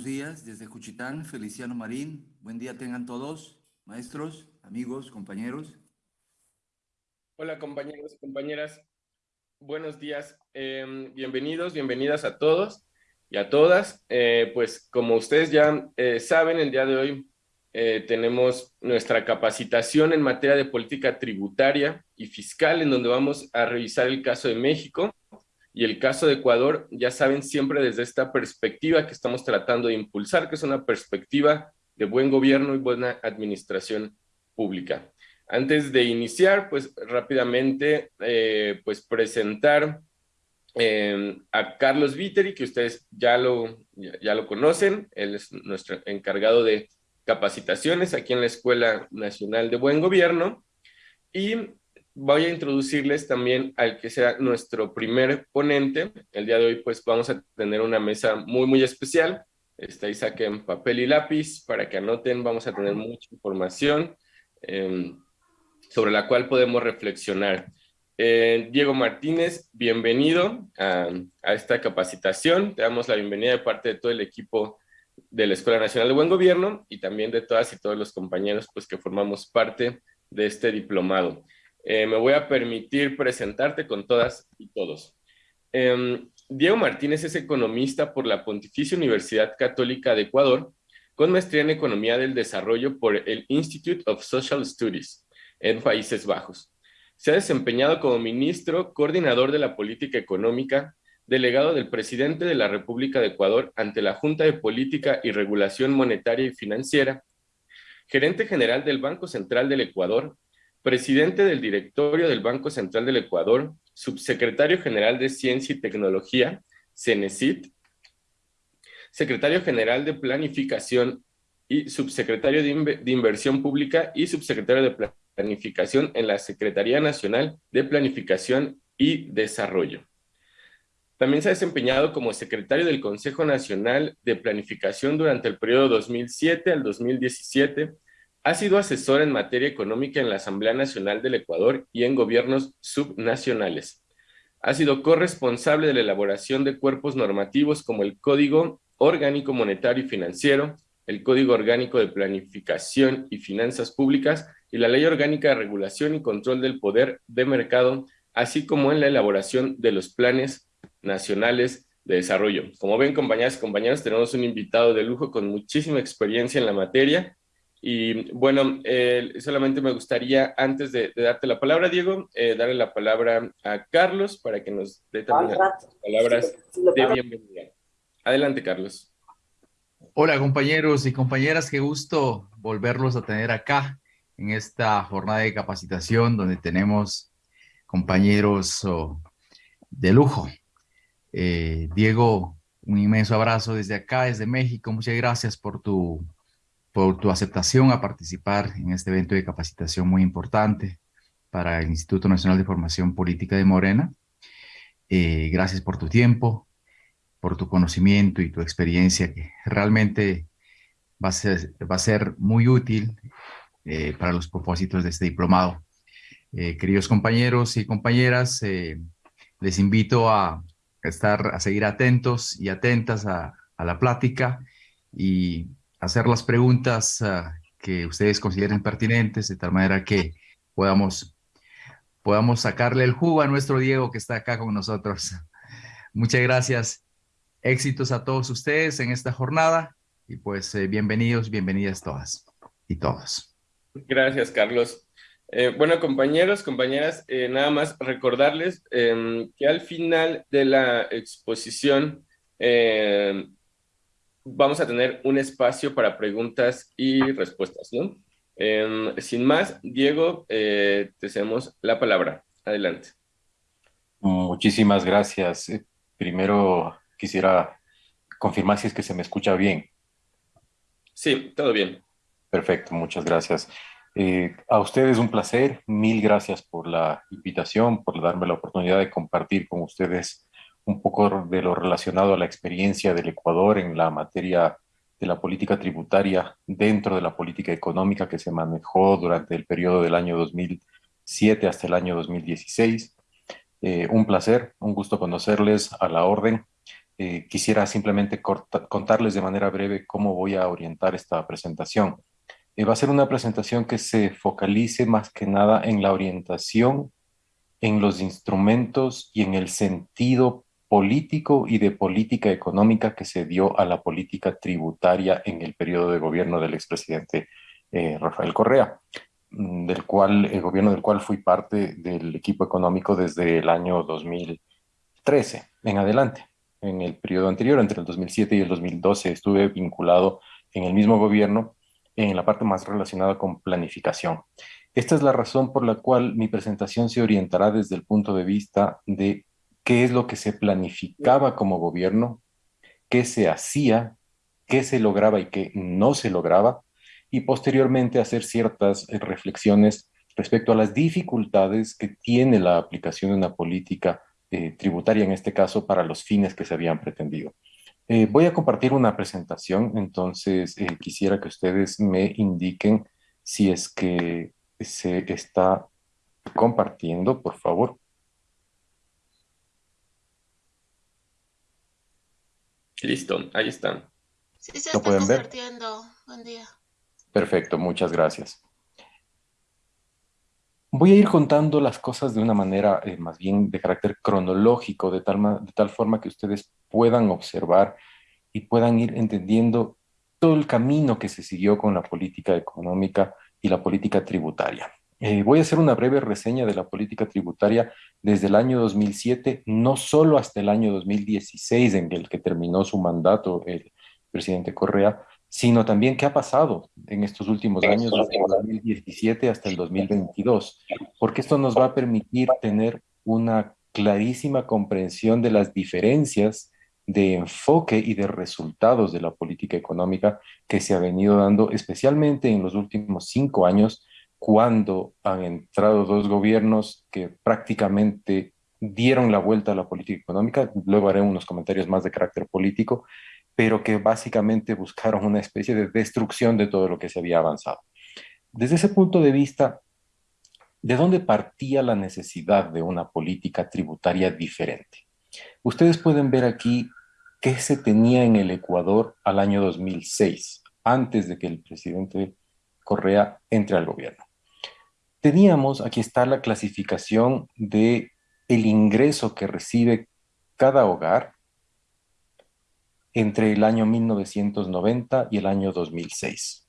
Buenos días desde Cuchitán, Feliciano Marín. Buen día tengan todos, maestros, amigos, compañeros. Hola compañeros y compañeras, buenos días. Em, bienvenidos, bienvenidas a todos y a todas. Eh, pues como ustedes ya eh, saben, el día de hoy eh, tenemos nuestra capacitación en materia de política tributaria y fiscal, en donde vamos a revisar el caso de México y el caso de Ecuador, ya saben, siempre desde esta perspectiva que estamos tratando de impulsar, que es una perspectiva de buen gobierno y buena administración pública. Antes de iniciar, pues rápidamente, eh, pues presentar eh, a Carlos Viteri, que ustedes ya lo, ya lo conocen, él es nuestro encargado de capacitaciones aquí en la Escuela Nacional de Buen Gobierno, y voy a introducirles también al que sea nuestro primer ponente. El día de hoy pues vamos a tener una mesa muy muy especial. Está ahí saquen papel y lápiz para que anoten, vamos a tener mucha información em, sobre la cual podemos reflexionar. Eh, Diego Martínez, bienvenido a, a, esta capacitación. Te damos la bienvenida de parte de todo el equipo de la Escuela Nacional de Buen Gobierno y también de todas y todos los compañeros pues, que formamos parte de este diplomado. Eh, me voy a permitir presentarte con todas y todos. Em, Diego Martínez es economista por la Pontificia Universidad Católica de Ecuador, con maestría en Economía del Desarrollo por el Institute of Social Studies en Países Bajos. Se ha desempeñado como ministro, coordinador de la política económica, delegado del presidente de la República de Ecuador ante la Junta de Política y Regulación Monetaria y Financiera, gerente general del Banco Central del Ecuador presidente del directorio del Banco Central del Ecuador, subsecretario general de Ciencia y Tecnología, CENESIT, secretario general de Planificación y subsecretario de, Inversión Pública y subsecretario de Planificación en la Secretaría Nacional de Planificación y Desarrollo. También se ha desempeñado como secretario del Consejo Nacional de Planificación durante el periodo 2007 al 2017, ha sido asesor en materia económica en la Asamblea Nacional del Ecuador y en gobiernos subnacionales. Ha sido corresponsable de la elaboración de cuerpos normativos como el Código Orgánico Monetario y Financiero, el Código Orgánico de Planificación y Finanzas Públicas y la Ley Orgánica de Regulación y Control del Poder de Mercado, así como en la elaboración de los planes nacionales de desarrollo. Como ven, compañeras y compañeros, tenemos un invitado de lujo con muchísima experiencia en la materia y bueno, eh, solamente me gustaría, antes de, darte la palabra, Diego, eh, darle la palabra a Carlos para que nos dé también las palabras de bienvenida. Adelante, Carlos. Hola, compañeros y compañeras, qué gusto volverlos a tener acá en esta jornada de capacitación donde tenemos compañeros oh, de lujo. Eh, Diego, un inmenso abrazo desde acá, desde México. Muchas gracias por tu por tu aceptación a participar en este evento de capacitación muy importante para el Instituto Nacional de Formación Política de Morena. Eh, gracias por tu tiempo, por tu conocimiento y tu experiencia que realmente va a ser, va a ser muy útil eh, para los propósitos de este diplomado. Eh, queridos compañeros y compañeras, les invito a estar, a seguir atentos y atentas a, a la plática y hacer las preguntas ah, que ustedes consideren pertinentes, de tal manera que podamos, podamos sacarle el jugo a nuestro Diego que está acá con nosotros. Muchas gracias. Éxitos a todos ustedes en esta jornada y pues eh, bienvenidos, bienvenidas todas y todos. Gracias, Carlos. Eh, bueno, compañeros, compañeras, eh, nada más recordarles em, que al final de la exposición em, vamos a tener un espacio para preguntas y respuestas, ¿no? Em, sin más, Diego, eh, te cedemos la palabra. Adelante. Muchísimas gracias. Primero quisiera confirmar si es que se me escucha bien. Sí, todo bien. Perfecto, muchas gracias. Eh, a ustedes un placer, mil gracias por la invitación, por darme la oportunidad de compartir con ustedes un poco de lo relacionado a la experiencia del Ecuador en la materia de la política tributaria dentro de la política económica que se manejó durante el periodo del año 2007 hasta el año 2016. Eh, un placer, un gusto conocerles a la orden. Eh, quisiera simplemente contarles de manera breve cómo voy a orientar esta presentación. Eh, va a ser una presentación que se focalice más que nada en la orientación, en los instrumentos y en el sentido político y de política económica que se dio a la política tributaria en el periodo de gobierno del expresidente eh, Rafael Correa, mm, del cual, el gobierno del cual fui parte del equipo económico desde el año 2013 en adelante. En el periodo anterior, entre el 2007 y el 2012, estuve vinculado en el mismo gobierno en la parte más relacionada con planificación. Esta es la razón por la cual mi presentación se orientará desde el punto de vista de qué es lo que se planificaba como gobierno, qué se hacía, qué se lograba y qué no se lograba, y posteriormente hacer ciertas eh, reflexiones respecto a las dificultades que tiene la aplicación de una política eh, tributaria, en este caso, para los fines que se habían pretendido. Eh, voy a compartir una presentación, entonces quisiera que ustedes me indiquen si es que se está compartiendo, por favor. Listo, ahí están. Sí, se está compartiendo. Buen día. Perfecto, muchas gracias. Voy a ir contando las cosas de una manera eh, más bien de carácter cronológico, de tal, de tal forma que ustedes puedan observar y puedan ir entendiendo todo el camino que se siguió con la política económica y la política tributaria. Eh, voy a hacer una breve reseña de la política tributaria desde el año 2007, no solo hasta el año 2016, en el que terminó su mandato el presidente Correa, sino también qué ha pasado en estos últimos años, desde el 2017 hasta el 2022, porque esto nos va a permitir tener una clarísima comprensión de las diferencias de enfoque y de resultados de la política económica que se ha venido dando, especialmente en los últimos cinco años, cuando han entrado dos gobiernos que prácticamente dieron la vuelta a la política económica. Luego haré unos comentarios más de carácter político, pero que básicamente buscaron una especie de destrucción de todo lo que se había avanzado. Desde ese punto de vista, ¿de dónde partía la necesidad de una política tributaria diferente? Ustedes pueden ver aquí qué se tenía en el Ecuador al año 2006, antes de que el presidente Correa entre al gobierno. Teníamos, aquí está la clasificación de el ingreso que recibe cada hogar entre el año 1990 y el año 2006.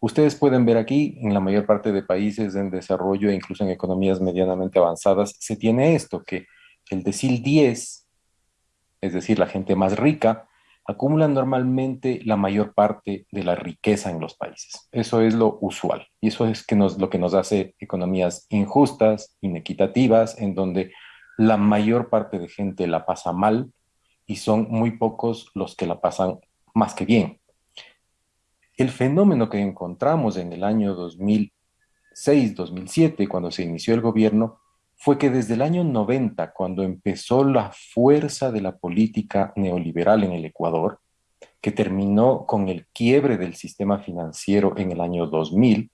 Ustedes pueden ver aquí, en la mayor parte de países en desarrollo e incluso en economías medianamente avanzadas, se tiene esto, que el decil 10, es decir, la gente más rica, acumula normalmente la mayor parte de la riqueza en los países. Eso es lo usual y eso es lo que nos hace economías injustas, inequitativas, en donde la mayor parte de gente la pasa mal y son muy pocos los que la pasan más que bien. El fenómeno que encontramos en el año 2006-2007, cuando se inició el gobierno, fue que desde el año 90, cuando empezó la fuerza de la política neoliberal en el Ecuador, que terminó con el quiebre del sistema financiero en el año 2000,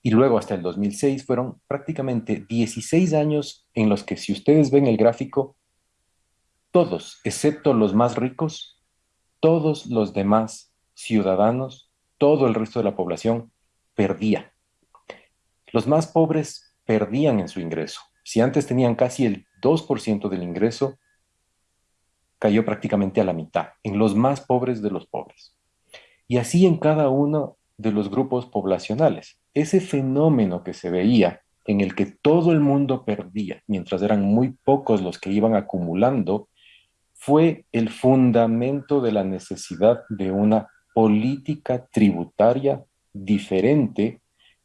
y luego hasta el 2006 fueron prácticamente 16 años en los que si ustedes ven el gráfico, todos, excepto los más ricos, todos los demás ciudadanos, todo el resto de la población perdía. Los más pobres perdían en su ingreso. Si antes tenían casi el 2% del ingreso, cayó prácticamente a la mitad, en los más pobres de los pobres. Y así en cada uno de los grupos poblacionales. Ese fenómeno que se veía en el que todo el mundo perdía, mientras eran muy pocos los que iban acumulando, fue el fundamento de la necesidad de una política tributaria diferente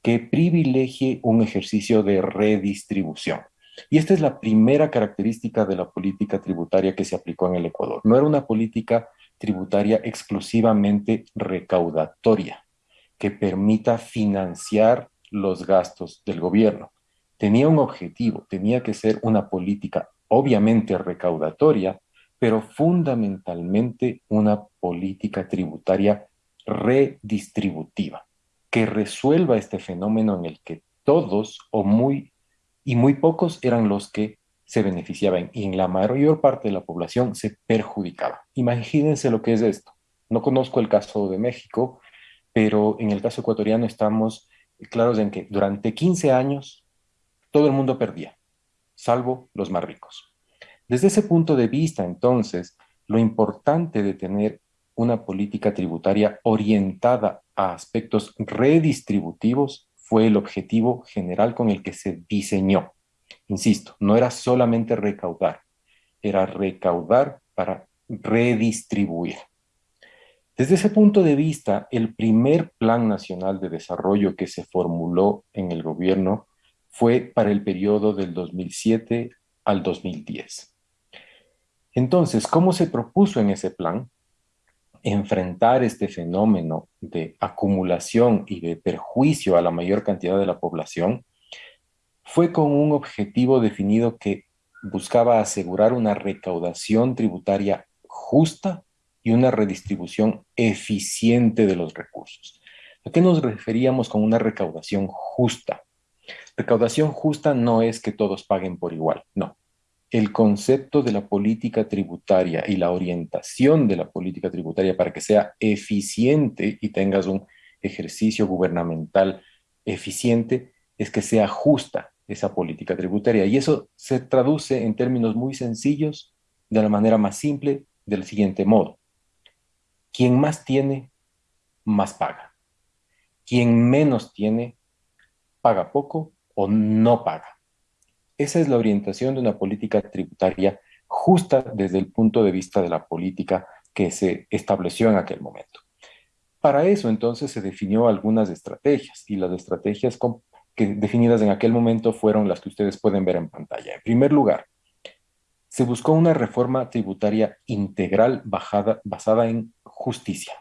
que privilegie un ejercicio de redistribución. Y esta es la primera característica de la política tributaria que se aplicó en el Ecuador. No era una política tributaria exclusivamente recaudatoria, que permita financiar los gastos del gobierno. Tenía un objetivo, tenía que ser una política obviamente recaudatoria, pero fundamentalmente una política tributaria redistributiva, que resuelva este fenómeno en el que todos o muy y muy pocos eran los que se beneficiaban y en la mayor parte de la población se perjudicaba. Imagínense lo que es esto. No conozco el caso de México, pero en el caso ecuatoriano estamos claros en que durante 15 años todo el mundo perdía, salvo los más ricos. Desde ese punto de vista, entonces, lo importante de tener una política tributaria orientada a aspectos redistributivos fue el objetivo general con el que se diseñó. Insisto, no era solamente recaudar, era recaudar para redistribuir. Desde ese punto de vista, el primer Plan Nacional de Desarrollo que se formuló en el gobierno fue para el periodo del 2007 al 2010. Entonces, ¿cómo se propuso en ese plan? Enfrentar este fenómeno de acumulación y de perjuicio a la mayor cantidad de la población fue con un objetivo definido que buscaba asegurar una recaudación tributaria justa y una redistribución eficiente de los recursos. ¿A qué nos referíamos con una recaudación justa? Recaudación justa no es que todos paguen por igual, no el concepto de la política tributaria y la orientación de la política tributaria para que sea eficiente y tengas un ejercicio gubernamental eficiente es que sea justa esa política tributaria. Y eso se traduce en términos muy sencillos, de la manera más simple, del siguiente modo. Quien más tiene, más paga. Quien menos tiene, paga poco o no paga. Esa es la orientación de una política tributaria justa desde el punto de vista de la política que se estableció en aquel momento. Para eso entonces se definió algunas estrategias y las estrategias que definidas en aquel momento fueron las que ustedes pueden ver en pantalla. En primer lugar, se buscó una reforma tributaria integral basada en justicia.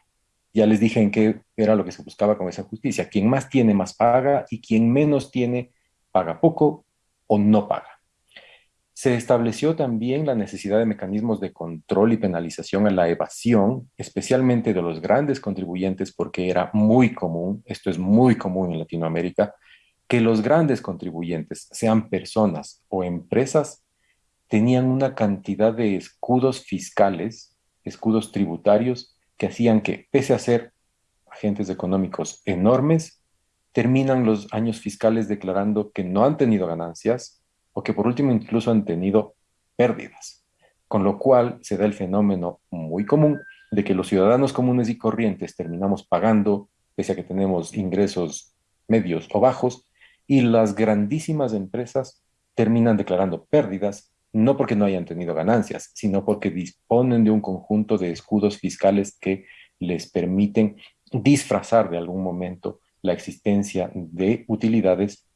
Ya les dije en qué era lo que se buscaba con esa justicia. Quien más tiene, más paga y quien menos tiene, paga poco o no paga. Se estableció también la necesidad de mecanismos de control y penalización a la evasión, especialmente de los grandes contribuyentes, porque era muy común, esto es muy común en Latinoamérica, que los grandes contribuyentes, sean personas o empresas, tenían una cantidad de escudos fiscales, escudos tributarios, que hacían que, pese a ser agentes económicos enormes, terminan los años fiscales declarando que no han tenido ganancias o que por último incluso han tenido pérdidas, con lo cual se da el fenómeno muy común de que los ciudadanos comunes y corrientes terminamos pagando, pese a que tenemos ingresos medios o bajos, y las grandísimas empresas terminan declarando pérdidas, no porque no hayan tenido ganancias, sino porque disponen de un conjunto de escudos fiscales que les permiten disfrazar de algún momento la existencia de utilidades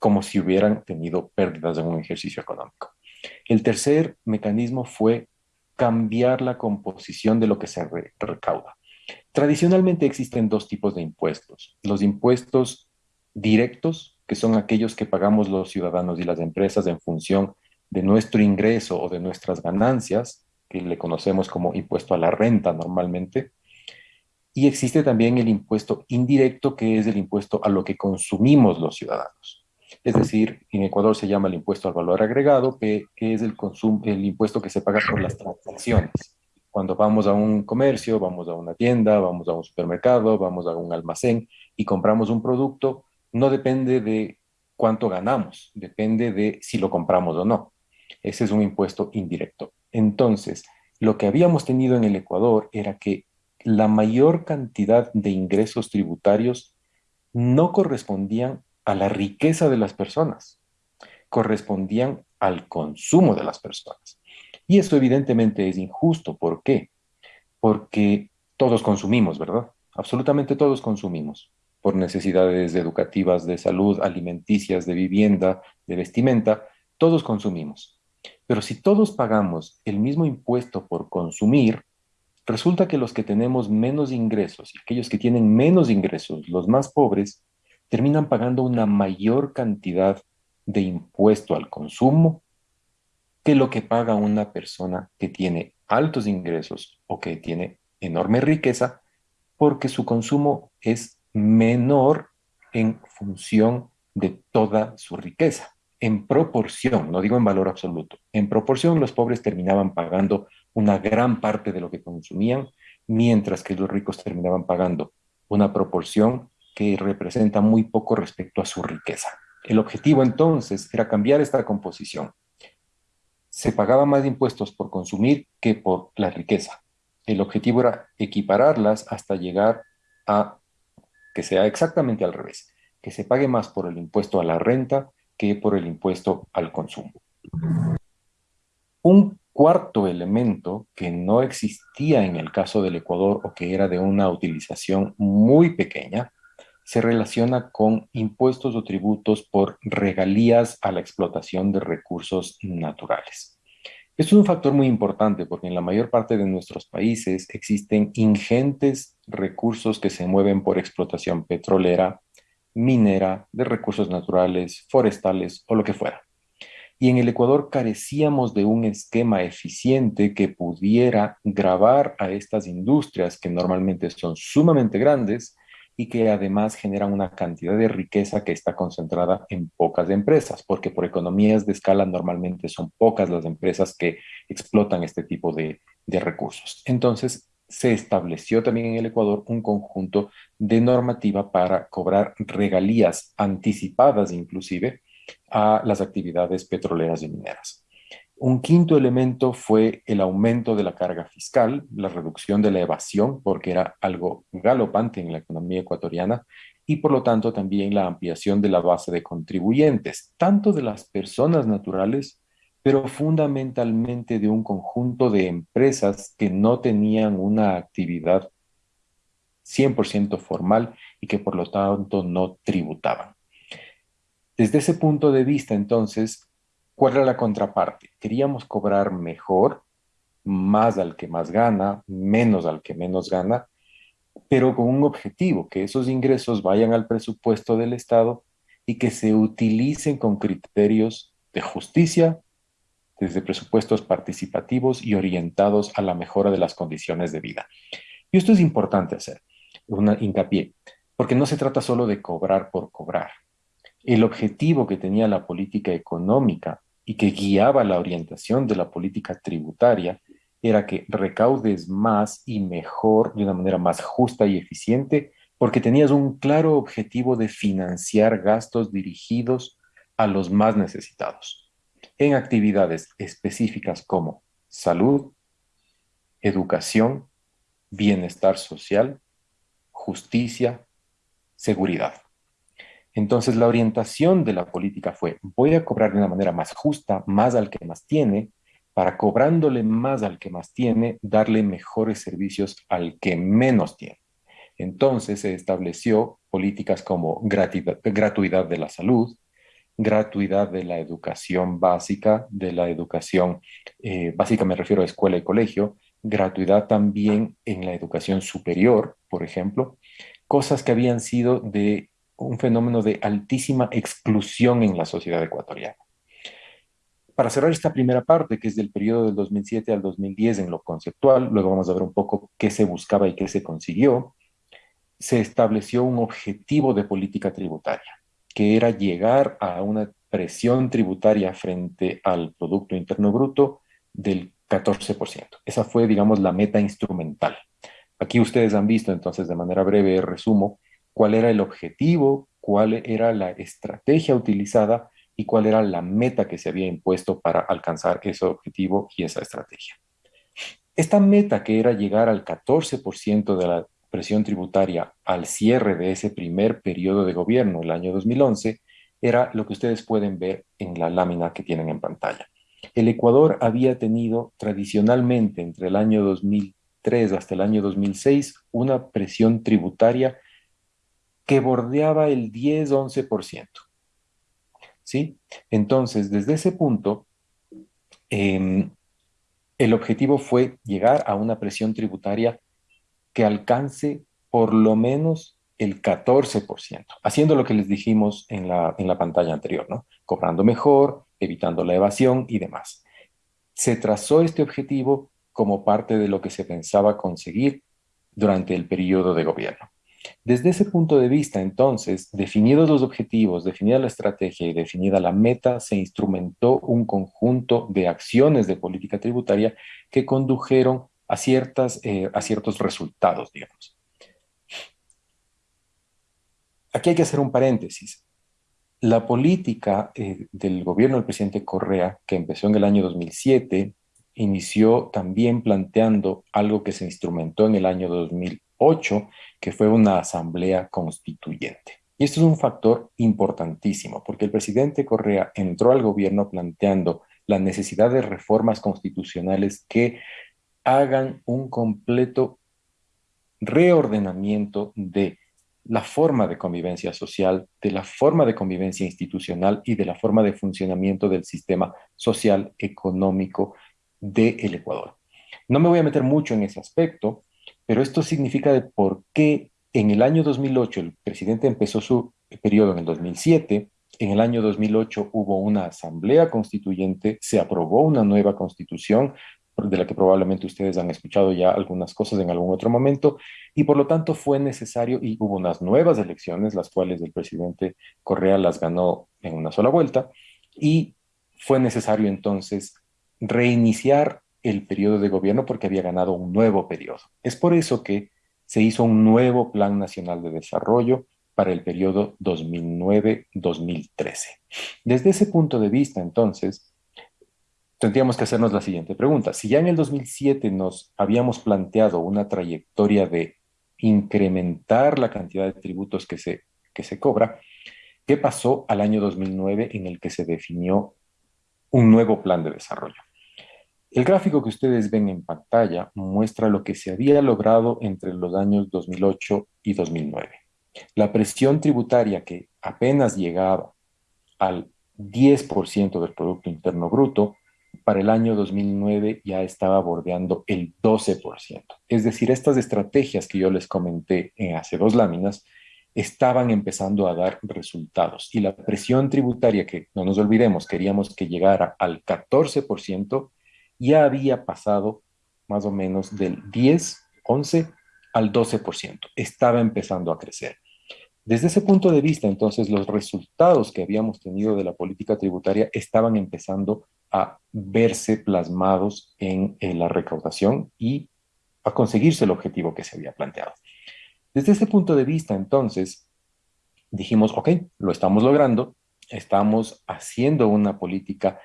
como si hubieran tenido pérdidas en un ejercicio económico. El tercer mecanismo fue cambiar la composición de lo que se recauda. Tradicionalmente existen dos tipos de impuestos. Los impuestos directos, que son aquellos que pagamos los ciudadanos y las empresas en función de nuestro ingreso o de nuestras ganancias, que le conocemos como impuesto a la renta normalmente, y existe también el impuesto indirecto, que es el impuesto a lo que consumimos los ciudadanos. Es decir, en Ecuador se llama el impuesto al valor agregado, que, es el, el impuesto que se paga por las transacciones. Cuando vamos a un comercio, vamos a una tienda, vamos a un supermercado, vamos a un almacén y compramos un producto, no depende de cuánto ganamos, depende de si lo compramos o no. Ese es un impuesto indirecto. Entonces, lo que habíamos tenido en el Ecuador era que la mayor cantidad de ingresos tributarios no correspondían a la riqueza de las personas, correspondían al consumo de las personas. Y eso evidentemente es injusto. ¿Por qué? Porque todos consumimos, ¿verdad? Absolutamente todos consumimos por necesidades educativas, de salud, alimenticias, de vivienda, de vestimenta, todos consumimos. Pero si todos pagamos el mismo impuesto por consumir, resulta que los que tenemos menos ingresos y aquellos que tienen menos ingresos, los más pobres, terminan pagando una mayor cantidad de impuesto al consumo que lo que paga una persona que tiene altos ingresos o que tiene enorme riqueza, porque su consumo es menor en función de toda su riqueza. En proporción, no digo en valor absoluto, en proporción los pobres terminaban pagando una gran parte de lo que consumían, mientras que los ricos terminaban pagando una proporción que representa muy poco respecto a su riqueza. El objetivo entonces era cambiar esta composición. Se pagaba más impuestos por consumir que por la riqueza. El objetivo era equipararlas hasta llegar a que sea exactamente al revés, que se pague más por el impuesto a la renta que por el impuesto al consumo. Un cuarto elemento que no existía en el caso del Ecuador o que era de una utilización muy pequeña, se relaciona con impuestos o tributos por regalías a la explotación de recursos naturales. Es un factor muy importante porque en la mayor parte de nuestros países existen ingentes recursos que se mueven por explotación petrolera, minera, de recursos naturales, forestales o lo que fuera y en el Ecuador carecíamos de un esquema eficiente que pudiera grabar a estas industrias que normalmente son sumamente grandes y que además generan una cantidad de riqueza que está concentrada en pocas empresas, porque por economías de escala normalmente son pocas las empresas que explotan este tipo de, de recursos. Entonces, se estableció también en el Ecuador un conjunto de normativa para cobrar regalías anticipadas inclusive a las actividades petroleras y mineras. Un quinto elemento fue el aumento de la carga fiscal, la reducción de la evasión, porque era algo galopante en la economía ecuatoriana, y por lo tanto también la ampliación de la base de contribuyentes, tanto de las personas naturales, pero fundamentalmente de un conjunto de empresas que no tenían una actividad 100% formal y que por lo tanto no tributaban. Desde ese punto de vista, entonces, ¿cuál era la contraparte? Queríamos cobrar mejor, más al que más gana, menos al que menos gana, pero con un objetivo, que esos ingresos vayan al presupuesto del Estado y que se utilicen con criterios de justicia, desde presupuestos participativos y orientados a la mejora de las condiciones de vida. Y esto es importante hacer, una hincapié, porque no se trata solo de cobrar por cobrar. El objetivo que tenía la política económica y que guiaba la orientación de la política tributaria era que recaudes más y mejor, de una manera más justa y eficiente, porque tenías un claro objetivo de financiar gastos dirigidos a los más necesitados, en actividades específicas como salud, educación, bienestar social, justicia, seguridad. Entonces la orientación de la política fue, voy a cobrar de una manera más justa, más al que más tiene, para cobrándole más al que más tiene, darle mejores servicios al que menos tiene. Entonces se estableció políticas como gratuidad, de la salud, gratuidad de la educación básica, de la educación eh, básica me refiero a escuela y colegio, gratuidad también en la educación superior, por ejemplo, cosas que habían sido de un fenómeno de altísima exclusión en la sociedad ecuatoriana. Para cerrar esta primera parte, que es del periodo del 2007 al 2010 en lo conceptual, luego vamos a ver un poco qué se buscaba y qué se consiguió, se estableció un objetivo de política tributaria, que era llegar a una presión tributaria frente al Producto Interno Bruto del 14%. Esa fue, digamos, la meta instrumental. Aquí ustedes han visto, entonces, de manera breve, resumo, cuál era el objetivo, cuál era la estrategia utilizada y cuál era la meta que se había impuesto para alcanzar ese objetivo y esa estrategia. Esta meta que era llegar al 14% de la presión tributaria al cierre de ese primer periodo de gobierno, el año 2011, era lo que ustedes pueden ver en la lámina que tienen en pantalla. El Ecuador había tenido tradicionalmente entre el año 2003 hasta el año 2006 una presión tributaria que bordeaba el 10-11%. ¿Sí? Entonces, desde ese punto, em, el objetivo fue llegar a una presión tributaria que alcance por lo menos el 14%, haciendo lo que les dijimos en la, en la pantalla anterior, ¿no? Cobrando mejor, evitando la evasión y demás. Se trazó este objetivo como parte de lo que se pensaba conseguir durante el periodo de gobierno. Desde ese punto de vista, entonces, definidos los objetivos, definida la estrategia y definida la meta, se instrumentó un conjunto de acciones de política tributaria que condujeron a, ciertas, eh, a ciertos resultados, digamos. Aquí hay que hacer un paréntesis. La política eh, del gobierno del presidente Correa, que empezó en el año 2007, inició también planteando algo que se instrumentó en el año 2008, que fue una asamblea constituyente. Y esto es un factor importantísimo, porque el presidente Correa entró al gobierno planteando la necesidad de reformas constitucionales que hagan un completo reordenamiento de la forma de convivencia social, de la forma de convivencia institucional y de la forma de funcionamiento del sistema social, económico del Ecuador. No me voy a meter mucho en ese aspecto, pero esto significa de por qué en el año 2008 el presidente empezó su periodo en el 2007, en el año 2008 hubo una asamblea constituyente, se aprobó una nueva constitución, de la que probablemente ustedes han escuchado ya algunas cosas en algún otro momento, y por lo tanto fue necesario, y hubo unas nuevas elecciones, las cuales el presidente Correa las ganó en una sola vuelta, y fue necesario entonces reiniciar el periodo de gobierno porque había ganado un nuevo periodo. Es por eso que se hizo un nuevo Plan Nacional de Desarrollo para el periodo 2009-2013. Desde ese punto de vista, entonces, tendríamos que hacernos la siguiente pregunta. Si ya en el 2007 nos habíamos planteado una trayectoria de incrementar la cantidad de tributos que se, que se cobra, ¿qué pasó al año 2009 en el que se definió un nuevo plan de desarrollo? El gráfico que ustedes ven en pantalla muestra lo que se había logrado entre los años 2008 y 2009. La presión tributaria que apenas llegaba al 10% del Producto Interno Bruto para el año 2009 ya estaba bordeando el 12%. Es decir, estas estrategias que yo les comenté en hace dos láminas estaban empezando a dar resultados y la presión tributaria que, no nos olvidemos, queríamos que llegara al 14%, ya había pasado más o menos del 10, 11 al 12%. Estaba empezando a crecer. Desde ese punto de vista, entonces, los resultados que habíamos tenido de la política tributaria estaban empezando a verse plasmados en, la recaudación y a conseguirse el objetivo que se había planteado. Desde ese punto de vista, entonces, dijimos, ok, lo estamos logrando, estamos haciendo una política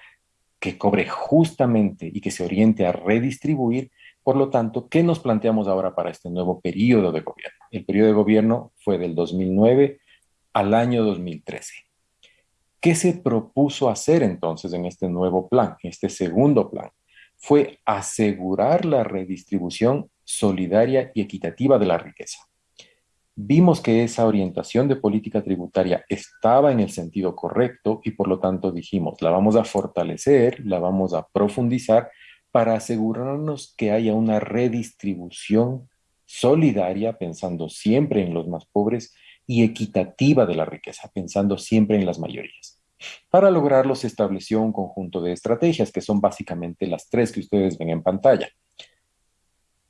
que cobre justamente y que se oriente a redistribuir. Por lo tanto, ¿qué nos planteamos ahora para este nuevo periodo de gobierno? El periodo de gobierno fue del 2009 al año 2013. ¿Qué se propuso hacer entonces en este nuevo plan, en este segundo plan? Fue asegurar la redistribución solidaria y equitativa de la riqueza. Vimos que esa orientación de política tributaria estaba en el sentido correcto y por lo tanto dijimos, la vamos a fortalecer, la vamos a profundizar para asegurarnos que haya una redistribución solidaria, pensando siempre en los más pobres, y equitativa de la riqueza, pensando siempre en las mayorías. Para lograrlo se estableció un conjunto de estrategias que son básicamente las tres que ustedes ven en pantalla.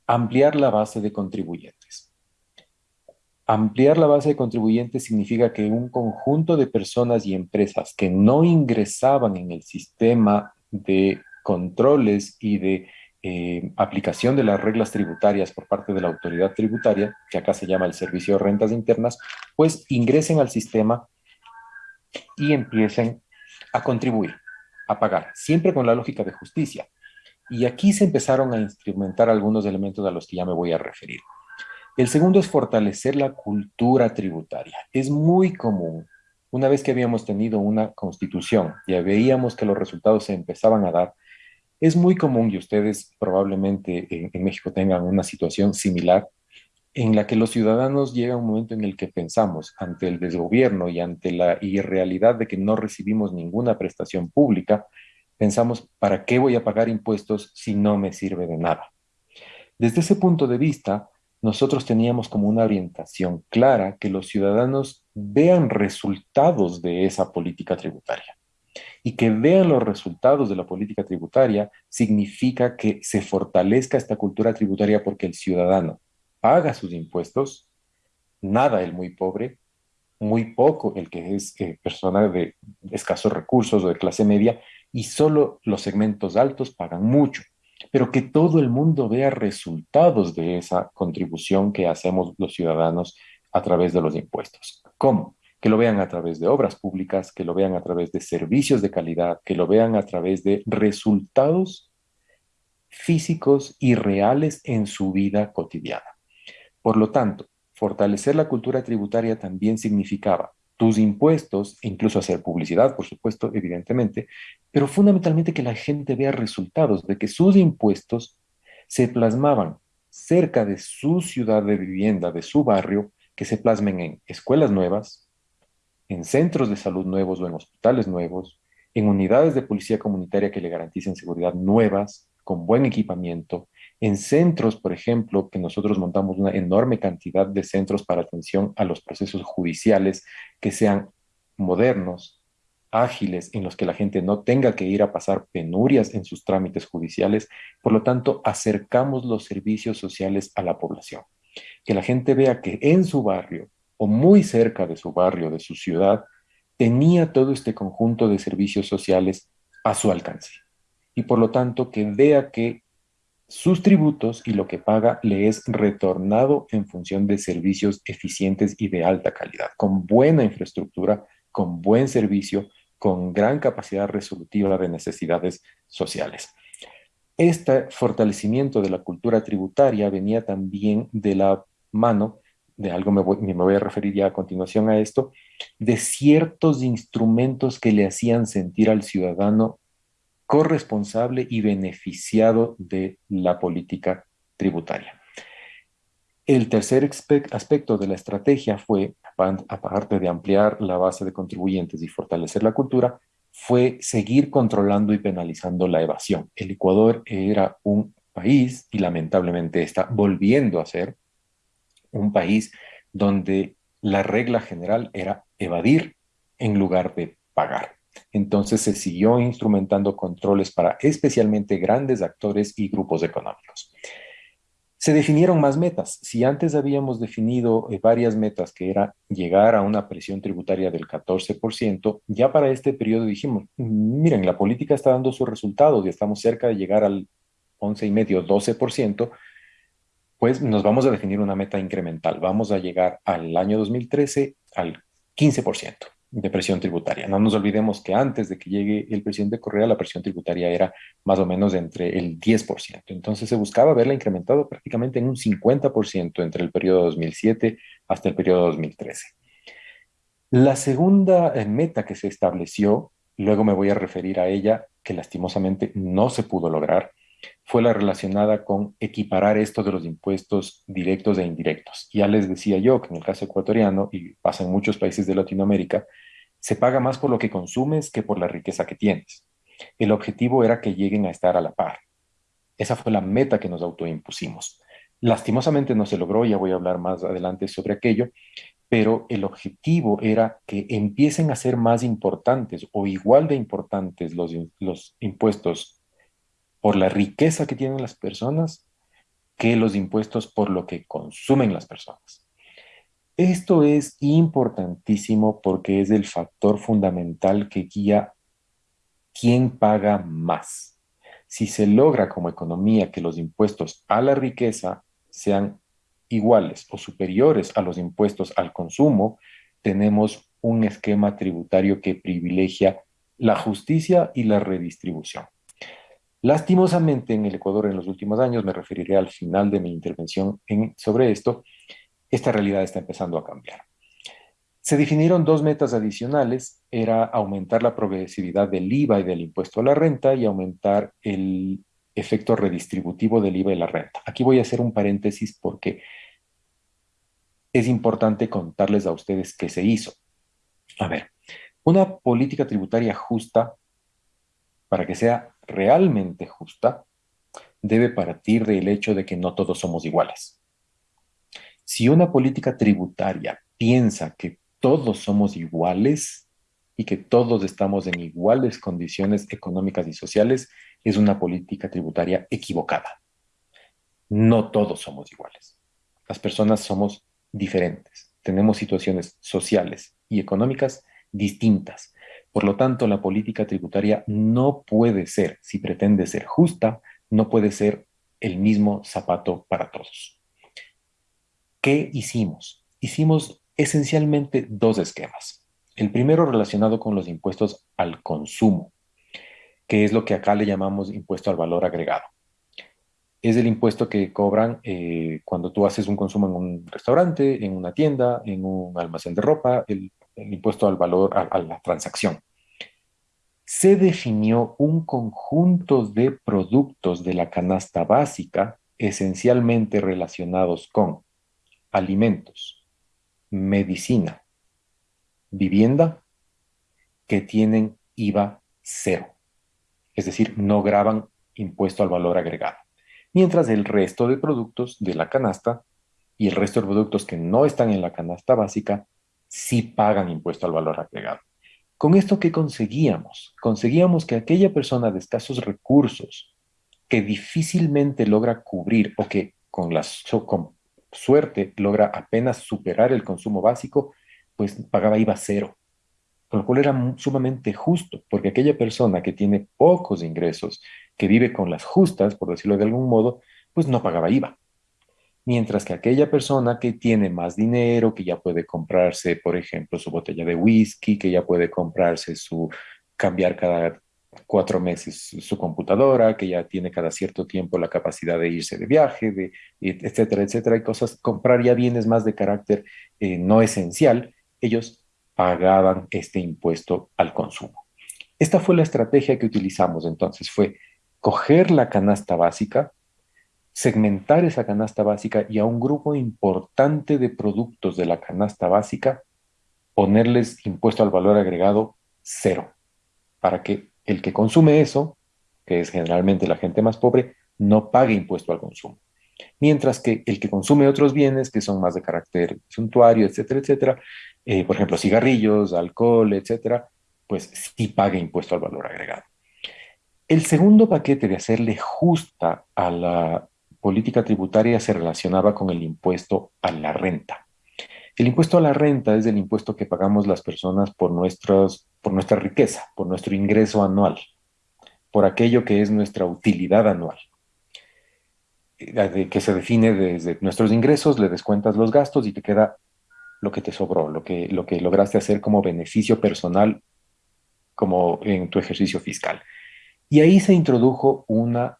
Ampliar la base de contribuyentes. Ampliar la base de contribuyentes significa que un conjunto de personas y empresas que no ingresaban en el sistema de controles y de eh, aplicación de las reglas tributarias por parte de la autoridad tributaria, que acá se llama el Servicio de Rentas Internas, pues ingresen al sistema y empiecen a contribuir, a pagar, siempre con la lógica de justicia. Y aquí se empezaron a instrumentar algunos elementos a los que ya me voy a referir. El segundo es fortalecer la cultura tributaria. Es muy común, una vez que habíamos tenido una constitución, ya veíamos que los resultados se empezaban a dar, es muy común, y ustedes probablemente en, en México tengan una situación similar, en la que los ciudadanos llega un momento en el que pensamos ante el desgobierno y ante la irrealidad de que no recibimos ninguna prestación pública, pensamos, ¿para qué voy a pagar impuestos si no me sirve de nada? Desde ese punto de vista, nosotros teníamos como una orientación clara que los ciudadanos vean resultados de esa política tributaria. Y que vean los resultados de la política tributaria significa que se fortalezca esta cultura tributaria porque el ciudadano paga sus impuestos, nada el muy pobre, muy poco el que es eh, persona de escasos recursos o de clase media, y solo los segmentos altos pagan mucho, pero que todo el mundo vea resultados de esa contribución que hacemos los ciudadanos a través de los impuestos. ¿Cómo? Que lo vean a través de obras públicas, que lo vean a través de servicios de calidad, que lo vean a través de resultados físicos y reales en su vida cotidiana. Por lo tanto, fortalecer la cultura tributaria también significaba tus impuestos, incluso hacer publicidad, por supuesto, evidentemente, pero fundamentalmente que la gente vea resultados de que sus impuestos se plasmaban cerca de su ciudad de vivienda, de su barrio, que se plasmen en escuelas nuevas, en centros de salud nuevos o en hospitales nuevos, en unidades de policía comunitaria que le garanticen seguridad nuevas, con buen equipamiento, en centros, por ejemplo, que nosotros montamos una enorme cantidad de centros para atención a los procesos judiciales que sean modernos, ágiles, en los que la gente no tenga que ir a pasar penurias en sus trámites judiciales. Por lo tanto, acercamos los servicios sociales a la población. Que la gente vea que en su barrio o muy cerca de su barrio, de su ciudad, tenía todo este conjunto de servicios sociales a su alcance. Y por lo tanto, que vea que sus tributos y lo que paga le es retornado en función de servicios eficientes y de alta calidad, con buena infraestructura, con buen servicio, con gran capacidad resolutiva de necesidades sociales. Este fortalecimiento de la cultura tributaria venía también de la mano, de algo me voy, me voy a referir ya a continuación a esto, de ciertos instrumentos que le hacían sentir al ciudadano corresponsable y beneficiado de la política tributaria. El tercer aspecto de la estrategia fue, aparte de ampliar la base de contribuyentes y fortalecer la cultura, fue seguir controlando y penalizando la evasión. El Ecuador era un país, y lamentablemente está volviendo a ser, un país donde la regla general era evadir en lugar de pagar. Entonces se siguió instrumentando controles para especialmente grandes actores y grupos económicos. Se definieron más metas. Si antes habíamos definido eh, varias metas que era llegar a una presión tributaria del 14%, ya para este periodo dijimos, miren, la política está dando sus resultados y estamos cerca de llegar al 11,5, 12%, pues nos vamos a definir una meta incremental. Vamos a llegar al año 2013 al 15% de presión tributaria. No nos olvidemos que antes de que llegue el presidente Correa, la presión tributaria era más o menos entre el 10%. Entonces se buscaba verla incrementado prácticamente en un 50% entre el periodo 2007 hasta el periodo 2013. La segunda eh, meta que se estableció, luego me voy a referir a ella, que lastimosamente no se pudo lograr, fue la relacionada con equiparar esto de los impuestos directos e indirectos. Ya les decía yo que en el caso ecuatoriano, y pasa en muchos países de Latinoamérica, se paga más por lo que consumes que por la riqueza que tienes. El objetivo era que lleguen a estar a la par. Esa fue la meta que nos autoimpusimos. Lastimosamente no se logró, ya voy a hablar más adelante sobre aquello, pero el objetivo era que empiecen a ser más importantes o igual de importantes los, los impuestos por la riqueza que tienen las personas que los impuestos por lo que consumen las personas. Esto es importantísimo porque es el factor fundamental que guía quién paga más. Si se logra como economía que los impuestos a la riqueza sean iguales o superiores a los impuestos al consumo, tenemos un esquema tributario que privilegia la justicia y la redistribución. Lastimosamente, en el Ecuador en los últimos años, me referiré al final de mi intervención sobre esto, esta realidad está empezando a cambiar. Se definieron dos metas adicionales, era aumentar la progresividad del IVA y del impuesto a la renta y aumentar el efecto redistributivo del IVA y la renta. Aquí voy a hacer un paréntesis porque es importante contarles a ustedes qué se hizo. A ver, una política tributaria justa, para que sea realmente justa, debe partir del hecho de que no todos somos iguales. Si una política tributaria piensa que todos somos iguales y que todos estamos en iguales condiciones económicas y sociales, es una política tributaria equivocada. No todos somos iguales. Las personas somos diferentes. Tenemos situaciones sociales y económicas distintas. Por lo tanto, la política tributaria no puede ser, si pretende ser justa, no puede ser el mismo zapato para todos. ¿Qué hicimos? Hicimos esencialmente dos esquemas. El primero relacionado con los impuestos al consumo, que es lo que acá le llamamos impuesto al valor agregado es el impuesto que cobran eh, cuando tú haces un consumo en un restaurante, en una tienda, en un almacén de ropa, el, impuesto al valor, a, la transacción. Se definió un conjunto de productos de la canasta básica esencialmente relacionados con alimentos, medicina, vivienda, que tienen IVA cero. Es decir, no graban impuesto al valor agregado mientras el resto de productos de la canasta y el resto de productos que no están en la canasta básica sí pagan impuesto al valor agregado. ¿Con esto qué conseguíamos? Conseguíamos que aquella persona de escasos recursos que difícilmente logra cubrir o que con, la, con suerte logra apenas superar el consumo básico, pues pagaba IVA cero lo cual era sumamente justo, porque aquella persona que tiene pocos ingresos, que vive con las justas, por decirlo de algún modo, pues no pagaba IVA. Mientras que aquella persona que tiene más dinero, que ya puede comprarse, por ejemplo, su botella de whisky, que ya puede comprarse su, cambiar cada cuatro meses su computadora, que ya tiene cada cierto tiempo la capacidad de irse de viaje, de, etcétera, etcétera, hay cosas, comprar ya bienes más de carácter eh, no esencial, ellos pagaban este impuesto al consumo. Esta fue la estrategia que utilizamos entonces, fue coger la canasta básica, segmentar esa canasta básica y a un grupo importante de productos de la canasta básica ponerles impuesto al valor agregado cero, para que el que consume eso, que es generalmente la gente más pobre, no pague impuesto al consumo. Mientras que el que consume otros bienes que son más de carácter suntuario, etcétera, etcétera, eh, por ejemplo, cigarrillos, alcohol, etcétera, pues sí pague impuesto al valor agregado. El segundo paquete de hacerle justa a la política tributaria se relacionaba con el impuesto a la renta. El impuesto a la renta es el impuesto que pagamos las personas por, por nuestra riqueza, por nuestro ingreso anual, por aquello que es nuestra utilidad anual, eh, que se define desde nuestros ingresos, le descuentas los gastos y te queda lo que te sobró, lo que, lo que lograste hacer como beneficio personal, como en tu ejercicio fiscal. Y ahí se introdujo una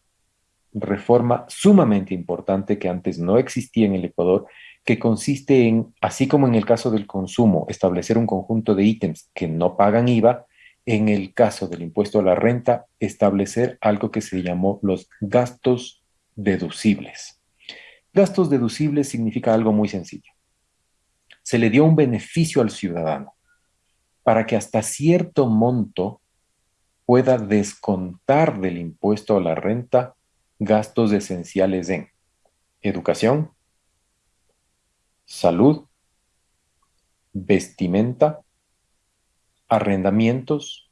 reforma sumamente importante que antes no existía en el Ecuador, que consiste en, así como en el caso del consumo, establecer un conjunto de ítems que no pagan IVA, en el caso del impuesto a la renta, establecer algo que se llamó los gastos deducibles. Gastos deducibles significa algo muy sencillo se le dio un beneficio al ciudadano para que hasta cierto monto pueda descontar del impuesto a la renta gastos esenciales en educación, salud, vestimenta, arrendamientos,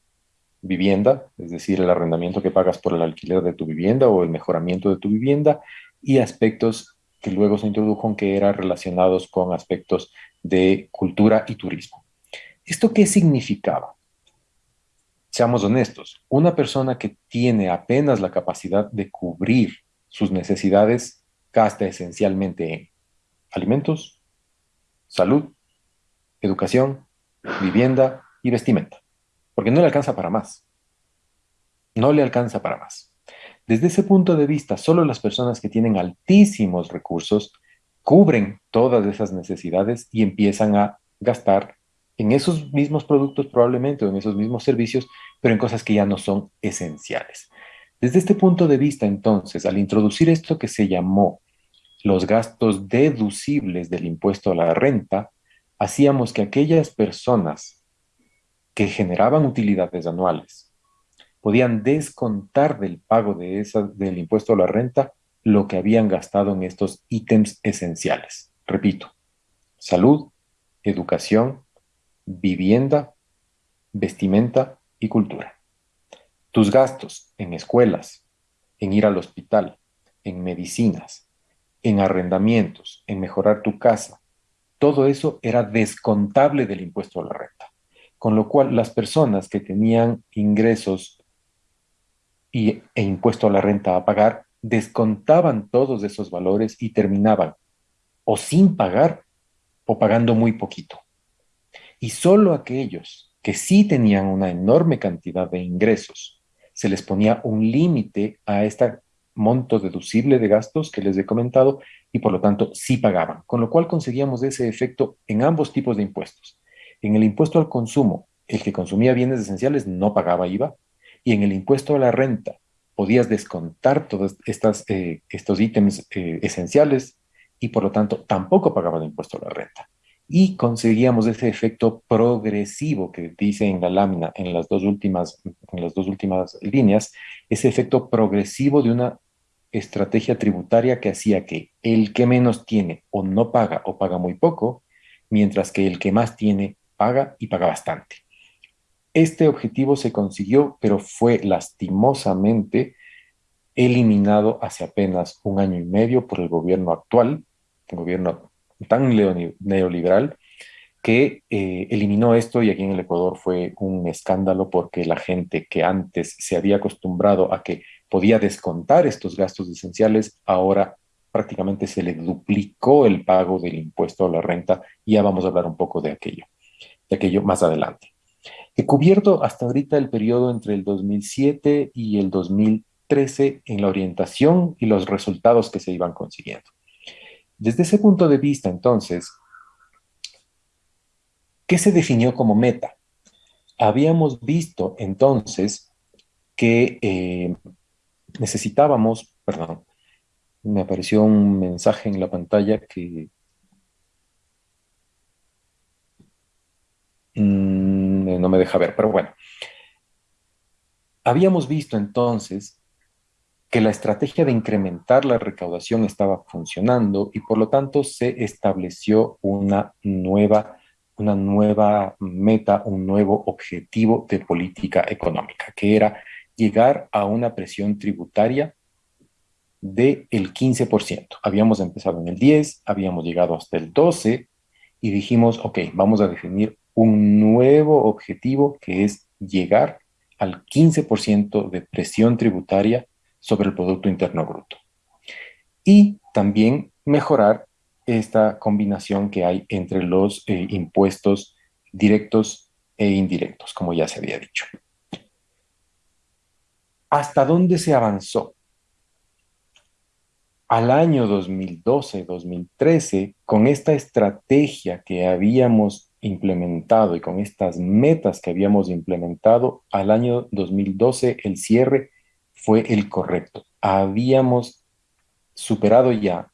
vivienda, es decir, el arrendamiento que pagas por el alquiler de tu vivienda o el mejoramiento de tu vivienda, y aspectos que luego se introdujo que eran relacionados con aspectos de cultura y turismo. ¿Esto qué significaba? Seamos honestos, una persona que tiene apenas la capacidad de cubrir sus necesidades gasta esencialmente en alimentos, salud, educación, vivienda y vestimenta, porque no le alcanza para más. No le alcanza para más. Desde ese punto de vista, solo las personas que tienen altísimos recursos cubren todas esas necesidades y empiezan a gastar en esos mismos productos probablemente o en esos mismos servicios, pero en cosas que ya no son esenciales. Desde este punto de vista, entonces, al introducir esto que se llamó los gastos deducibles del impuesto a la renta, hacíamos que aquellas personas que generaban utilidades anuales podían descontar del pago de esa, del impuesto a la renta lo que habían gastado en estos ítems esenciales. Repito, salud, educación, vivienda, vestimenta y cultura. Tus gastos en escuelas, en ir al hospital, en medicinas, en arrendamientos, en mejorar tu casa, todo eso era descontable del impuesto a la renta. Con lo cual, las personas que tenían ingresos y, e impuesto a la renta a pagar, descontaban todos esos valores y terminaban o sin pagar o pagando muy poquito. Y solo aquellos que sí tenían una enorme cantidad de ingresos, se les ponía un límite a este monto deducible de gastos que les he comentado y por lo tanto sí pagaban, con lo cual conseguíamos ese efecto en ambos tipos de impuestos. En el impuesto al consumo, el que consumía bienes esenciales no pagaba IVA, y en el impuesto a la renta podías descontar todos eh, estos ítems eh, esenciales y por lo tanto tampoco pagaban impuesto a la renta. Y conseguíamos ese efecto progresivo que dice en la lámina en las dos últimas, en las dos últimas líneas, ese efecto progresivo de una estrategia tributaria que hacía que el que menos tiene o no paga o paga muy poco, mientras que el que más tiene paga y paga bastante. Este objetivo se consiguió, pero fue lastimosamente eliminado hace apenas un año y medio por el gobierno actual, el gobierno tan neoliberal, que eh, eliminó esto y aquí en el Ecuador fue un escándalo porque la gente que antes se había acostumbrado a que podía descontar estos gastos esenciales, ahora prácticamente se le duplicó el pago del impuesto a la renta y ya vamos a hablar un poco de aquello, de aquello más adelante. He cubierto hasta ahorita el periodo entre el 2007 y el 2013 en la orientación y los resultados que se iban consiguiendo. Desde ese punto de vista, entonces, ¿qué se definió como meta? Habíamos visto entonces que eh, necesitábamos, perdón, me apareció un mensaje en la pantalla que... Mm, no me deja ver, pero bueno. Habíamos visto entonces que la estrategia de incrementar la recaudación estaba funcionando y por lo tanto se estableció una nueva, una nueva meta, un nuevo objetivo de política económica, que era llegar a una presión tributaria del 15%. Habíamos empezado en el 10, habíamos llegado hasta el 12 y dijimos, ok, vamos a definir un nuevo objetivo que es llegar al 15% de presión tributaria sobre el Producto Interno Bruto. Y también mejorar esta combinación que hay entre los eh, impuestos directos e indirectos, como ya se había dicho. ¿Hasta dónde se avanzó? Al año 2012-2013, con esta estrategia que habíamos implementado y con estas metas que habíamos implementado, al año 2012 el cierre fue el correcto. Habíamos superado ya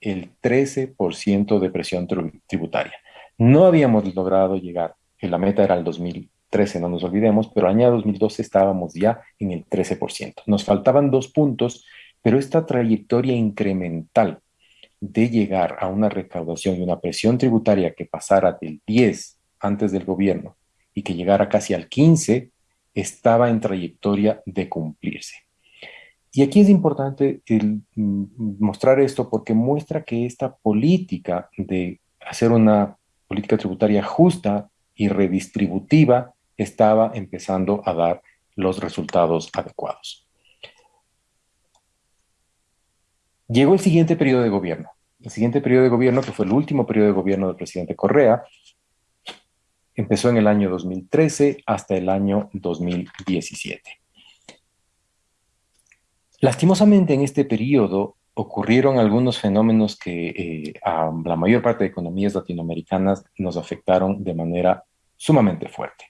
el 13% de presión tributaria. No habíamos logrado llegar, la meta era el 2013, no nos olvidemos, pero año 2012 estábamos ya en el 13%. Nos faltaban dos puntos, pero esta trayectoria incremental de llegar a una recaudación y una presión tributaria que pasara del 10 antes del gobierno y que llegara casi al 15, estaba en trayectoria de cumplirse. Y aquí es importante mm, mostrar esto porque muestra que esta política de hacer una política tributaria justa y redistributiva estaba empezando a dar los resultados adecuados. Llegó el siguiente periodo de gobierno. El siguiente periodo de gobierno, que fue el último periodo de gobierno del presidente Correa, empezó en el año 2013 hasta el año 2017. Lastimosamente en este periodo ocurrieron algunos fenómenos que eh, a la mayor parte de economías latinoamericanas nos afectaron de manera sumamente fuerte.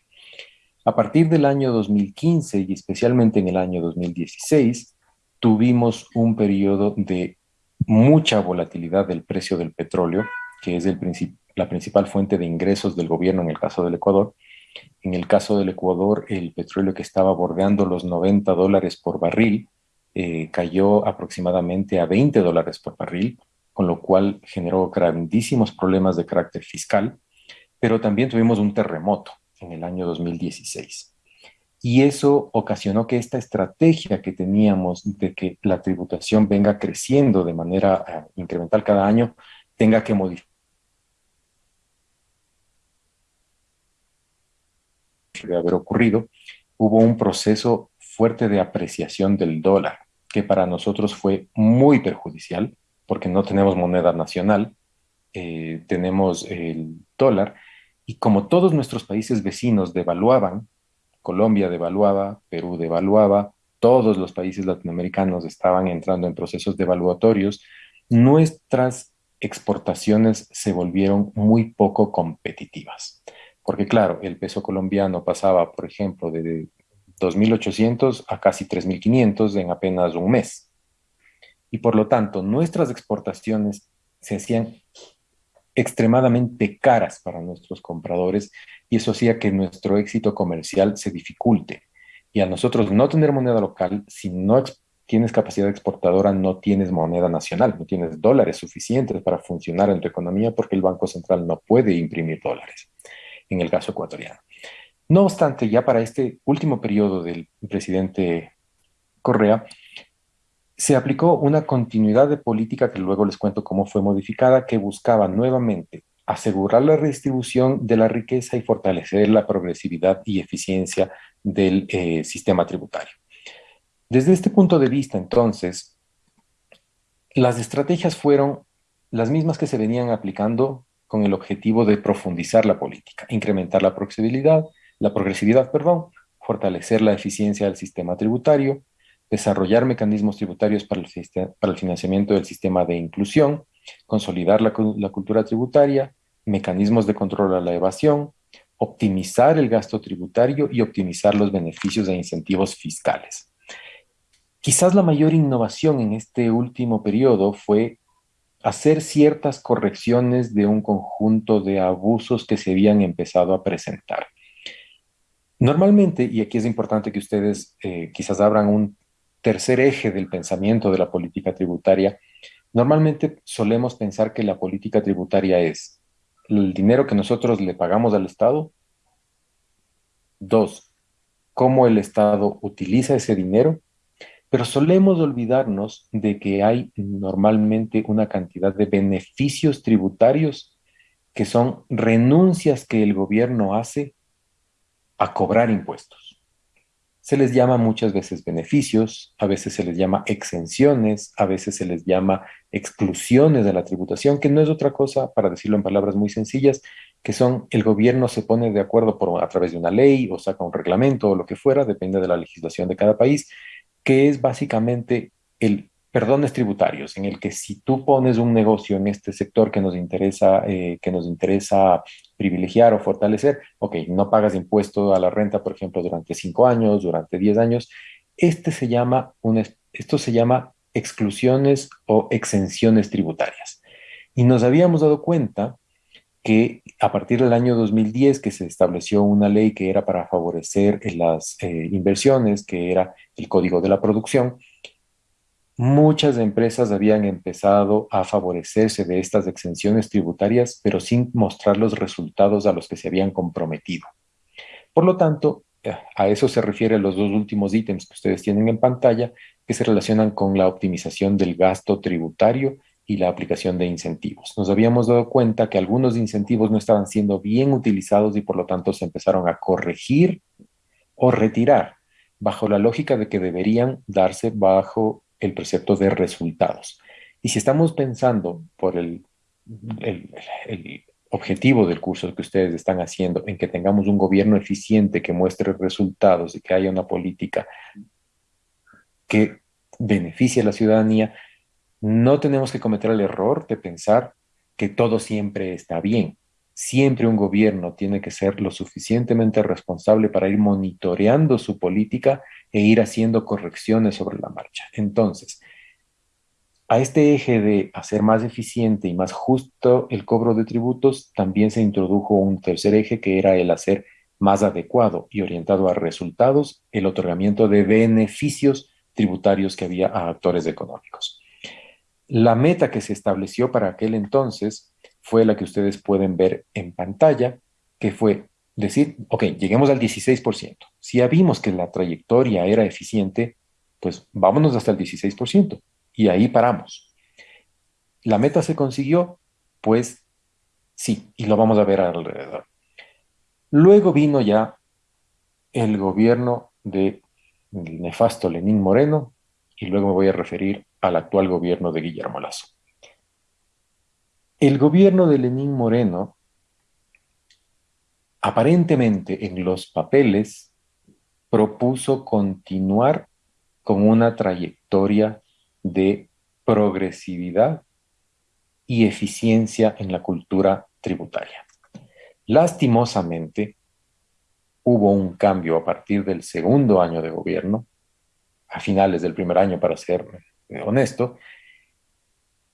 A partir del año 2015 y especialmente en el año 2016, tuvimos un periodo de mucha volatilidad del precio del petróleo, que es el la principal fuente de ingresos del gobierno en el caso del Ecuador. En el caso del Ecuador, el petróleo que estaba bordeando los 90 dólares por barril eh, cayó aproximadamente a 20 dólares por barril, con lo cual generó grandísimos problemas de carácter fiscal, pero también tuvimos un terremoto en el año 2016. Y eso ocasionó que esta estrategia que teníamos de que la tributación venga creciendo de manera eh, incremental cada año, tenga que de haber ocurrido, hubo un proceso fuerte de apreciación del dólar, que para nosotros fue muy perjudicial, porque no tenemos moneda nacional, eh, tenemos el dólar, y como todos nuestros países vecinos devaluaban, Colombia devaluaba, Perú devaluaba, todos los países latinoamericanos estaban entrando en procesos devaluatorios, nuestras exportaciones se volvieron muy poco competitivas. Porque claro, el peso colombiano pasaba, por ejemplo, de 2.800 a casi 3.500 en apenas un mes. Y por lo tanto, nuestras exportaciones se hacían extremadamente caras para nuestros compradores y eso hacía que nuestro éxito comercial se dificulte. Y a nosotros no tener moneda local, si no tienes capacidad exportadora, no tienes moneda nacional, no tienes dólares suficientes para funcionar en tu economía porque el Banco Central no puede imprimir dólares, en el caso ecuatoriano. No obstante, ya para este último periodo del presidente Correa, se aplicó una continuidad de política que luego les cuento cómo fue modificada, que buscaba nuevamente asegurar la redistribución de la riqueza y fortalecer la progresividad y eficiencia del eh, sistema tributario. Desde este punto de vista, entonces, las estrategias fueron las mismas que se venían aplicando con el objetivo de profundizar la política, incrementar la progresividad, la progresividad, fortalecer la eficiencia del sistema tributario, desarrollar mecanismos tributarios para el, para el financiamiento del sistema de inclusión, consolidar la, la cultura tributaria, mecanismos de control a la evasión, optimizar el gasto tributario y optimizar los beneficios e incentivos fiscales. Quizás la mayor innovación en este último periodo fue hacer ciertas correcciones de un conjunto de abusos que se habían empezado a presentar. Normalmente, y aquí es importante que ustedes eh, quizás abran un tercer eje del pensamiento de la política tributaria, normalmente solemos pensar que la política tributaria es el dinero que nosotros le pagamos al Estado, dos, cómo el Estado utiliza ese dinero, pero solemos olvidarnos de que hay normalmente una cantidad de beneficios tributarios que son renuncias que el gobierno hace a cobrar impuestos. Se les llama muchas veces beneficios, a veces se les llama exenciones, a veces se les llama exclusiones de la tributación, que no es otra cosa, para decirlo en palabras muy sencillas, que son el gobierno se pone de acuerdo por, a través de una ley o saca un reglamento o lo que fuera, depende de la legislación de cada país, que es básicamente el perdones tributarios, en el que si tú pones un negocio en este sector que nos interesa, eh, que nos interesa privilegiar o fortalecer, ok, no pagas impuesto a la renta, por ejemplo, durante cinco años, durante diez años, este se llama un, esto se llama exclusiones o exenciones tributarias. Y nos habíamos dado cuenta que a partir del año 2010 que se estableció una ley que era para favorecer las eh, inversiones, que era el Código de la Producción, Muchas empresas habían empezado a favorecerse de estas exenciones tributarias, pero sin mostrar los resultados a los que se habían comprometido. Por lo tanto, eh, a eso se refieren los dos últimos ítems que ustedes tienen en pantalla, que se relacionan con la optimización del gasto tributario y la aplicación de incentivos. Nos habíamos dado cuenta que algunos incentivos no estaban siendo bien utilizados y por lo tanto se empezaron a corregir o retirar bajo la lógica de que deberían darse bajo el precepto de resultados. Y si estamos pensando por el, objetivo del curso que ustedes están haciendo en que tengamos un gobierno eficiente que muestre resultados y que haya una política que beneficia a la ciudadanía, no tenemos que cometer el error de pensar que todo siempre está bien. Siempre un gobierno tiene que ser lo suficientemente responsable para ir monitoreando su política e ir haciendo correcciones sobre la marcha. Entonces, a este eje de hacer más eficiente y más justo el cobro de tributos, también se introdujo un tercer eje que era el hacer más adecuado y orientado a resultados el otorgamiento de beneficios tributarios que había a actores económicos. La meta que se estableció para aquel entonces fue la que ustedes pueden ver en pantalla, que fue decir, ok, lleguemos al 16%. Si ya vimos que la trayectoria era eficiente, pues vámonos hasta el 16% y ahí paramos. ¿La meta se consiguió? Pues sí, y lo vamos a ver alrededor. Luego vino ya el gobierno de el nefasto Lenín Moreno y luego me voy a referir al actual gobierno de Guillermo Lazo. El gobierno de Lenín Moreno, aparentemente en los papeles, propuso continuar con una trayectoria de progresividad y eficiencia en la cultura tributaria. Lastimosamente, hubo un cambio a partir del segundo año de gobierno, a finales del primer año para ser honesto,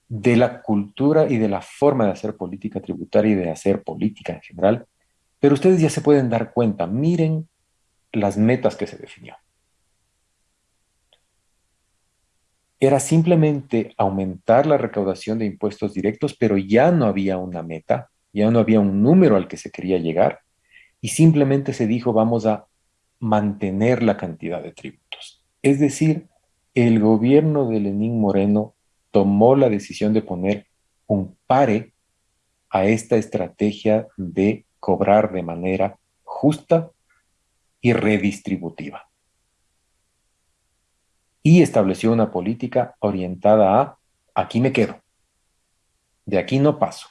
de la cultura y de la forma de hacer política tributaria y de hacer política en general, pero ustedes ya se pueden dar cuenta, miren las metas que se definió. Era simplemente aumentar la recaudación de impuestos directos, pero ya no había una meta, ya no había un número al que se quería llegar, y simplemente se dijo vamos a mantener la cantidad de tributos. Es decir, el gobierno de Lenín Moreno tomó la decisión de poner un pare a esta estrategia de cobrar de manera justa y redistributiva. Y estableció una política orientada a aquí me quedo, de aquí no paso.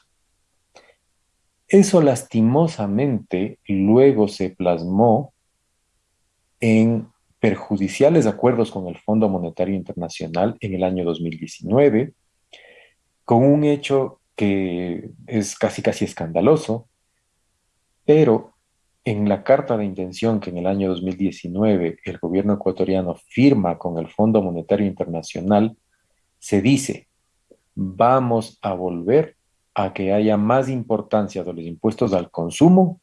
Eso lastimosamente luego se plasmó en perjudiciales acuerdos con el Fondo Monetario Internacional en el año 2019, con un hecho que es casi casi escandaloso, pero en la carta de intención que en el año 2019 el gobierno ecuatoriano firma con el Fondo Monetario Internacional, se dice, vamos a volver a que haya más importancia de los impuestos al consumo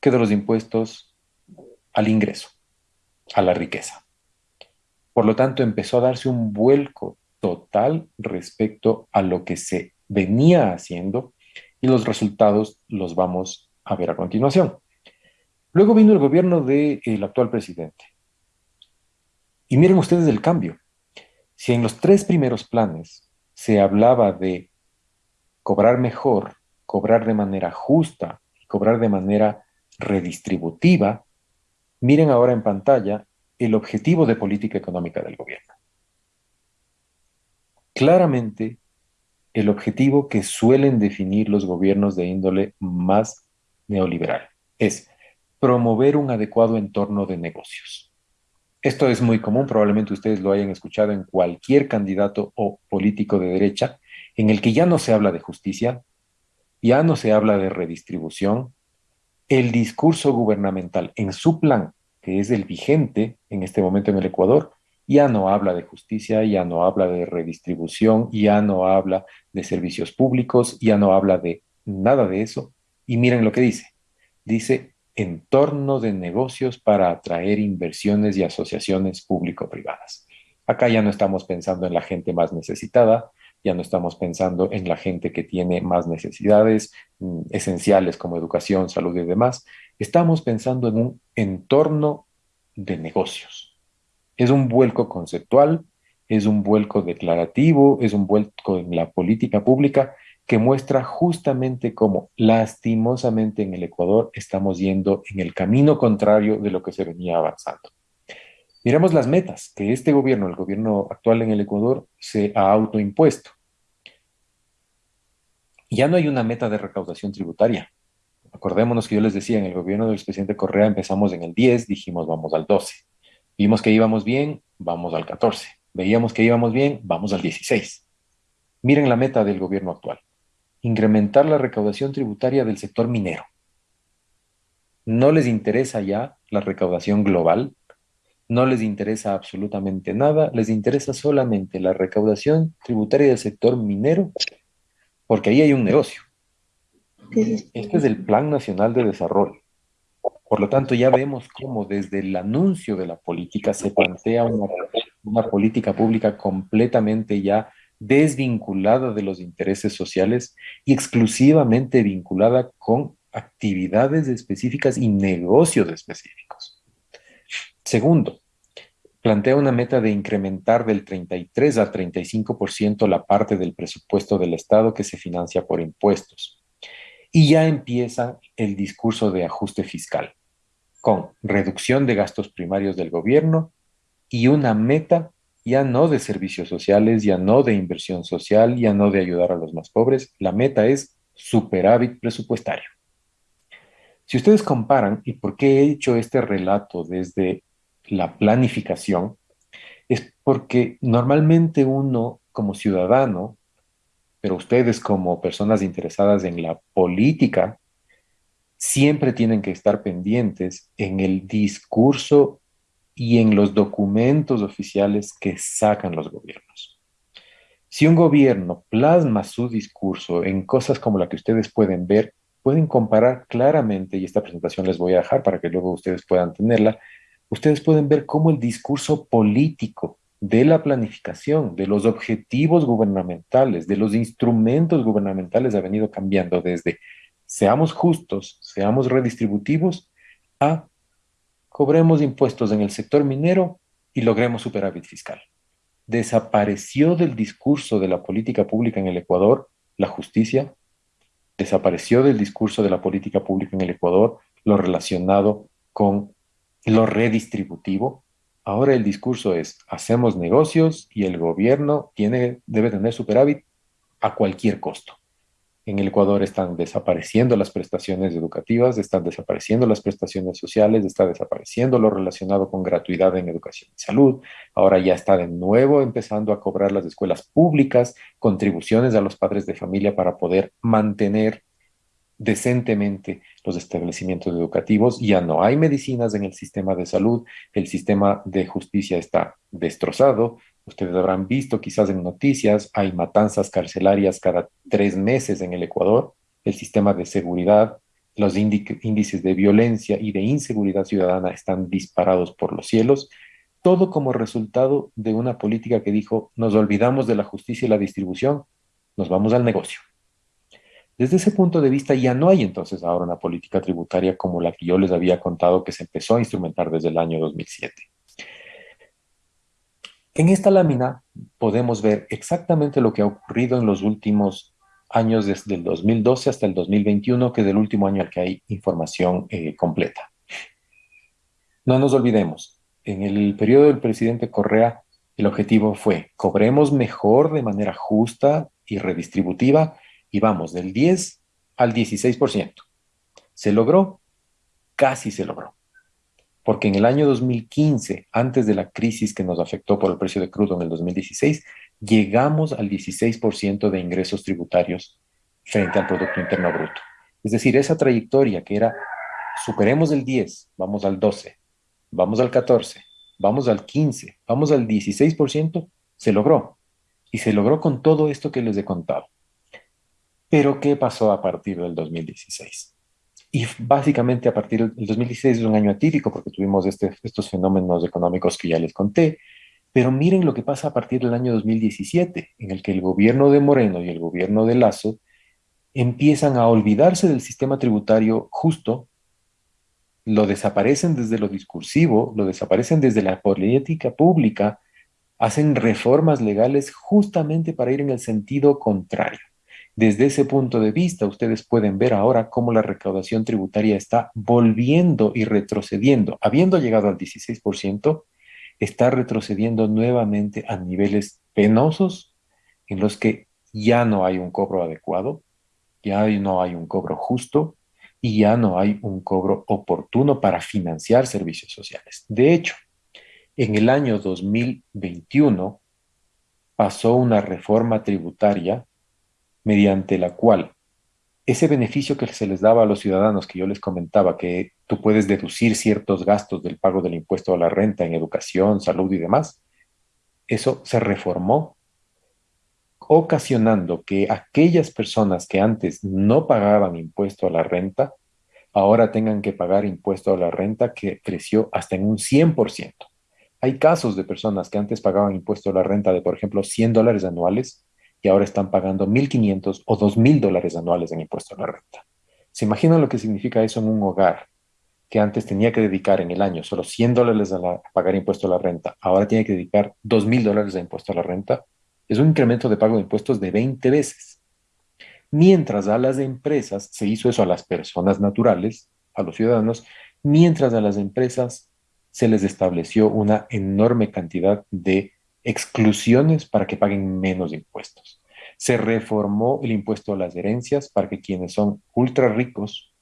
que de los impuestos al ingreso, a la riqueza. Por lo tanto, empezó a darse un vuelco total respecto a lo que se venía haciendo y los resultados los vamos a ver a continuación. Luego vino el gobierno del actual presidente. Y miren ustedes el cambio. Si en los tres primeros planes se hablaba de cobrar mejor, cobrar de manera justa cobrar de manera redistributiva, miren ahora en pantalla el objetivo de política económica del gobierno. Claramente, el objetivo que suelen definir los gobiernos de índole más neoliberal es promover un adecuado entorno de negocios. Esto es muy común, probablemente ustedes lo hayan escuchado en cualquier candidato o político de derecha, en el que ya no se habla de justicia, ya no se habla de redistribución, el discurso gubernamental en su plan, que es el vigente en este momento en el Ecuador, ya no habla de justicia, ya no habla de redistribución, ya no habla de servicios públicos, ya no habla de nada de eso. Y miren lo que dice. Dice entorno de negocios para atraer inversiones y asociaciones público-privadas. Acá ya no estamos pensando en la gente más necesitada, ya no estamos pensando en la gente que tiene más necesidades mm, esenciales como educación, salud y demás. Estamos pensando en un entorno de negocios. Es un vuelco conceptual, es un vuelco declarativo, es un vuelco en la política pública que muestra justamente cómo lastimosamente en el Ecuador estamos yendo en el camino contrario de lo que se venía avanzando. Miremos las metas que este gobierno, el gobierno actual en el Ecuador, se ha autoimpuesto. Ya no hay una meta de recaudación tributaria. Acordémonos que yo les decía, en el gobierno del presidente Correa empezamos en el 10, dijimos vamos al 12. Vimos que íbamos bien, vamos al 14. veíamos que íbamos bien, vamos al 16. Miren la meta del gobierno actual, incrementar la recaudación tributaria del sector minero. No les interesa ya la recaudación global, no les interesa absolutamente nada, les interesa solamente la recaudación tributaria del sector minero, porque ahí hay un negocio. Este es el Plan Nacional de Desarrollo. Por lo tanto, ya vemos cómo desde el anuncio de la política se plantea una, una política pública completamente ya desvinculada de los intereses sociales y exclusivamente vinculada con actividades específicas y negocios específicos. Segundo, plantea una meta de incrementar del 33 al 35% la parte del presupuesto del Estado que se financia por impuestos. Y ya empieza el discurso de ajuste fiscal, con reducción de gastos primarios del gobierno y una meta ya no de servicios sociales, ya no de inversión social, ya no de ayudar a los más pobres, la meta es superávit presupuestario. Si ustedes comparan, y por qué he hecho este relato desde la planificación, es porque normalmente uno como ciudadano, pero ustedes como personas interesadas en la política, siempre tienen que estar pendientes en el discurso y en los documentos oficiales que sacan los gobiernos. Si un gobierno plasma su discurso en cosas como la que ustedes pueden ver, pueden comparar claramente, y esta presentación les voy a dejar para que luego ustedes puedan tenerla, ustedes pueden ver cómo el discurso político de la planificación, de los objetivos gubernamentales, de los instrumentos gubernamentales ha venido cambiando desde seamos justos, seamos redistributivos, a cobremos impuestos en el sector minero y logremos superávit fiscal. Desapareció del discurso de la política pública en el Ecuador la justicia, desapareció del discurso de la política pública en el Ecuador lo relacionado con lo redistributivo. Ahora el discurso es, hacemos negocios y el gobierno tiene, debe tener superávit a cualquier costo. En el Ecuador están desapareciendo las prestaciones educativas, están desapareciendo las prestaciones sociales, está desapareciendo lo relacionado con gratuidad en educación y salud. Ahora ya está de nuevo empezando a cobrar las escuelas públicas, contribuciones a los padres de familia para poder mantener decentemente los establecimientos educativos. Ya no hay medicinas en el sistema de salud, el sistema de justicia está destrozado, Ustedes habrán visto quizás en noticias, hay matanzas carcelarias cada tres meses en el Ecuador. El sistema de seguridad, los índices de violencia y de inseguridad ciudadana están disparados por los cielos. Todo como resultado de una política que dijo, nos olvidamos de la justicia y la distribución, nos vamos al negocio. Desde ese punto de vista ya no hay entonces ahora una política tributaria como la que yo les había contado que se empezó a instrumentar desde el año 2007. En esta lámina podemos ver exactamente lo que ha ocurrido en los últimos años desde el 2012 hasta el 2021, que es el último año al que hay información eh, completa. No nos olvidemos, en el periodo del presidente Correa, el objetivo fue, cobremos mejor de manera justa y redistributiva y vamos del 10 al 16%. ¿Se logró? Casi se logró porque en el año 2015, antes de la crisis que nos afectó por el precio de crudo en el 2016, llegamos al 16% de ingresos tributarios frente al Producto Interno Bruto. Es decir, esa trayectoria que era, superemos el 10, vamos al 12, vamos al 14, vamos al 15, vamos al 16%, se logró. Y se logró con todo esto que les he contado. Pero, ¿qué pasó a partir del 2016? Y básicamente a partir del 2016 es un año atípico porque tuvimos este, estos fenómenos económicos que ya les conté. Pero miren lo que pasa a partir del año 2017, en el que el gobierno de Moreno y el gobierno de Lazo empiezan a olvidarse del sistema tributario justo, lo desaparecen desde lo discursivo, lo desaparecen desde la política pública, hacen reformas legales justamente para ir en el sentido contrario. Desde ese punto de vista, ustedes pueden ver ahora cómo la recaudación tributaria está volviendo y retrocediendo. Habiendo llegado al 16%, está retrocediendo nuevamente a niveles penosos en los que ya no hay un cobro adecuado, ya no hay un cobro justo y ya no hay un cobro oportuno para financiar servicios sociales. De hecho, en el año 2021, pasó una reforma tributaria mediante la cual ese beneficio que se les daba a los ciudadanos, que yo les comentaba, que tú puedes deducir ciertos gastos del pago del impuesto a la renta en educación, salud y demás, eso se reformó, ocasionando que aquellas personas que antes no pagaban impuesto a la renta, ahora tengan que pagar impuesto a la renta que creció hasta en un 100%. Hay casos de personas que antes pagaban impuesto a la renta de, por ejemplo, 100 dólares anuales y ahora están pagando 1.500 o 2.000 dólares anuales en impuesto a la renta. ¿Se imaginan lo que significa eso en un hogar que antes tenía que dedicar en el año solo 100 dólares a, pagar impuesto a la renta, ahora tiene que dedicar 2.000 dólares a impuesto a la renta? Es un incremento de pago de impuestos de 20 veces. Mientras a las empresas, se hizo eso a las personas naturales, a los ciudadanos, mientras a las empresas se les estableció una enorme cantidad de exclusiones para que paguen menos impuestos. Se reformó el impuesto a las herencias para que quienes son ultra ricos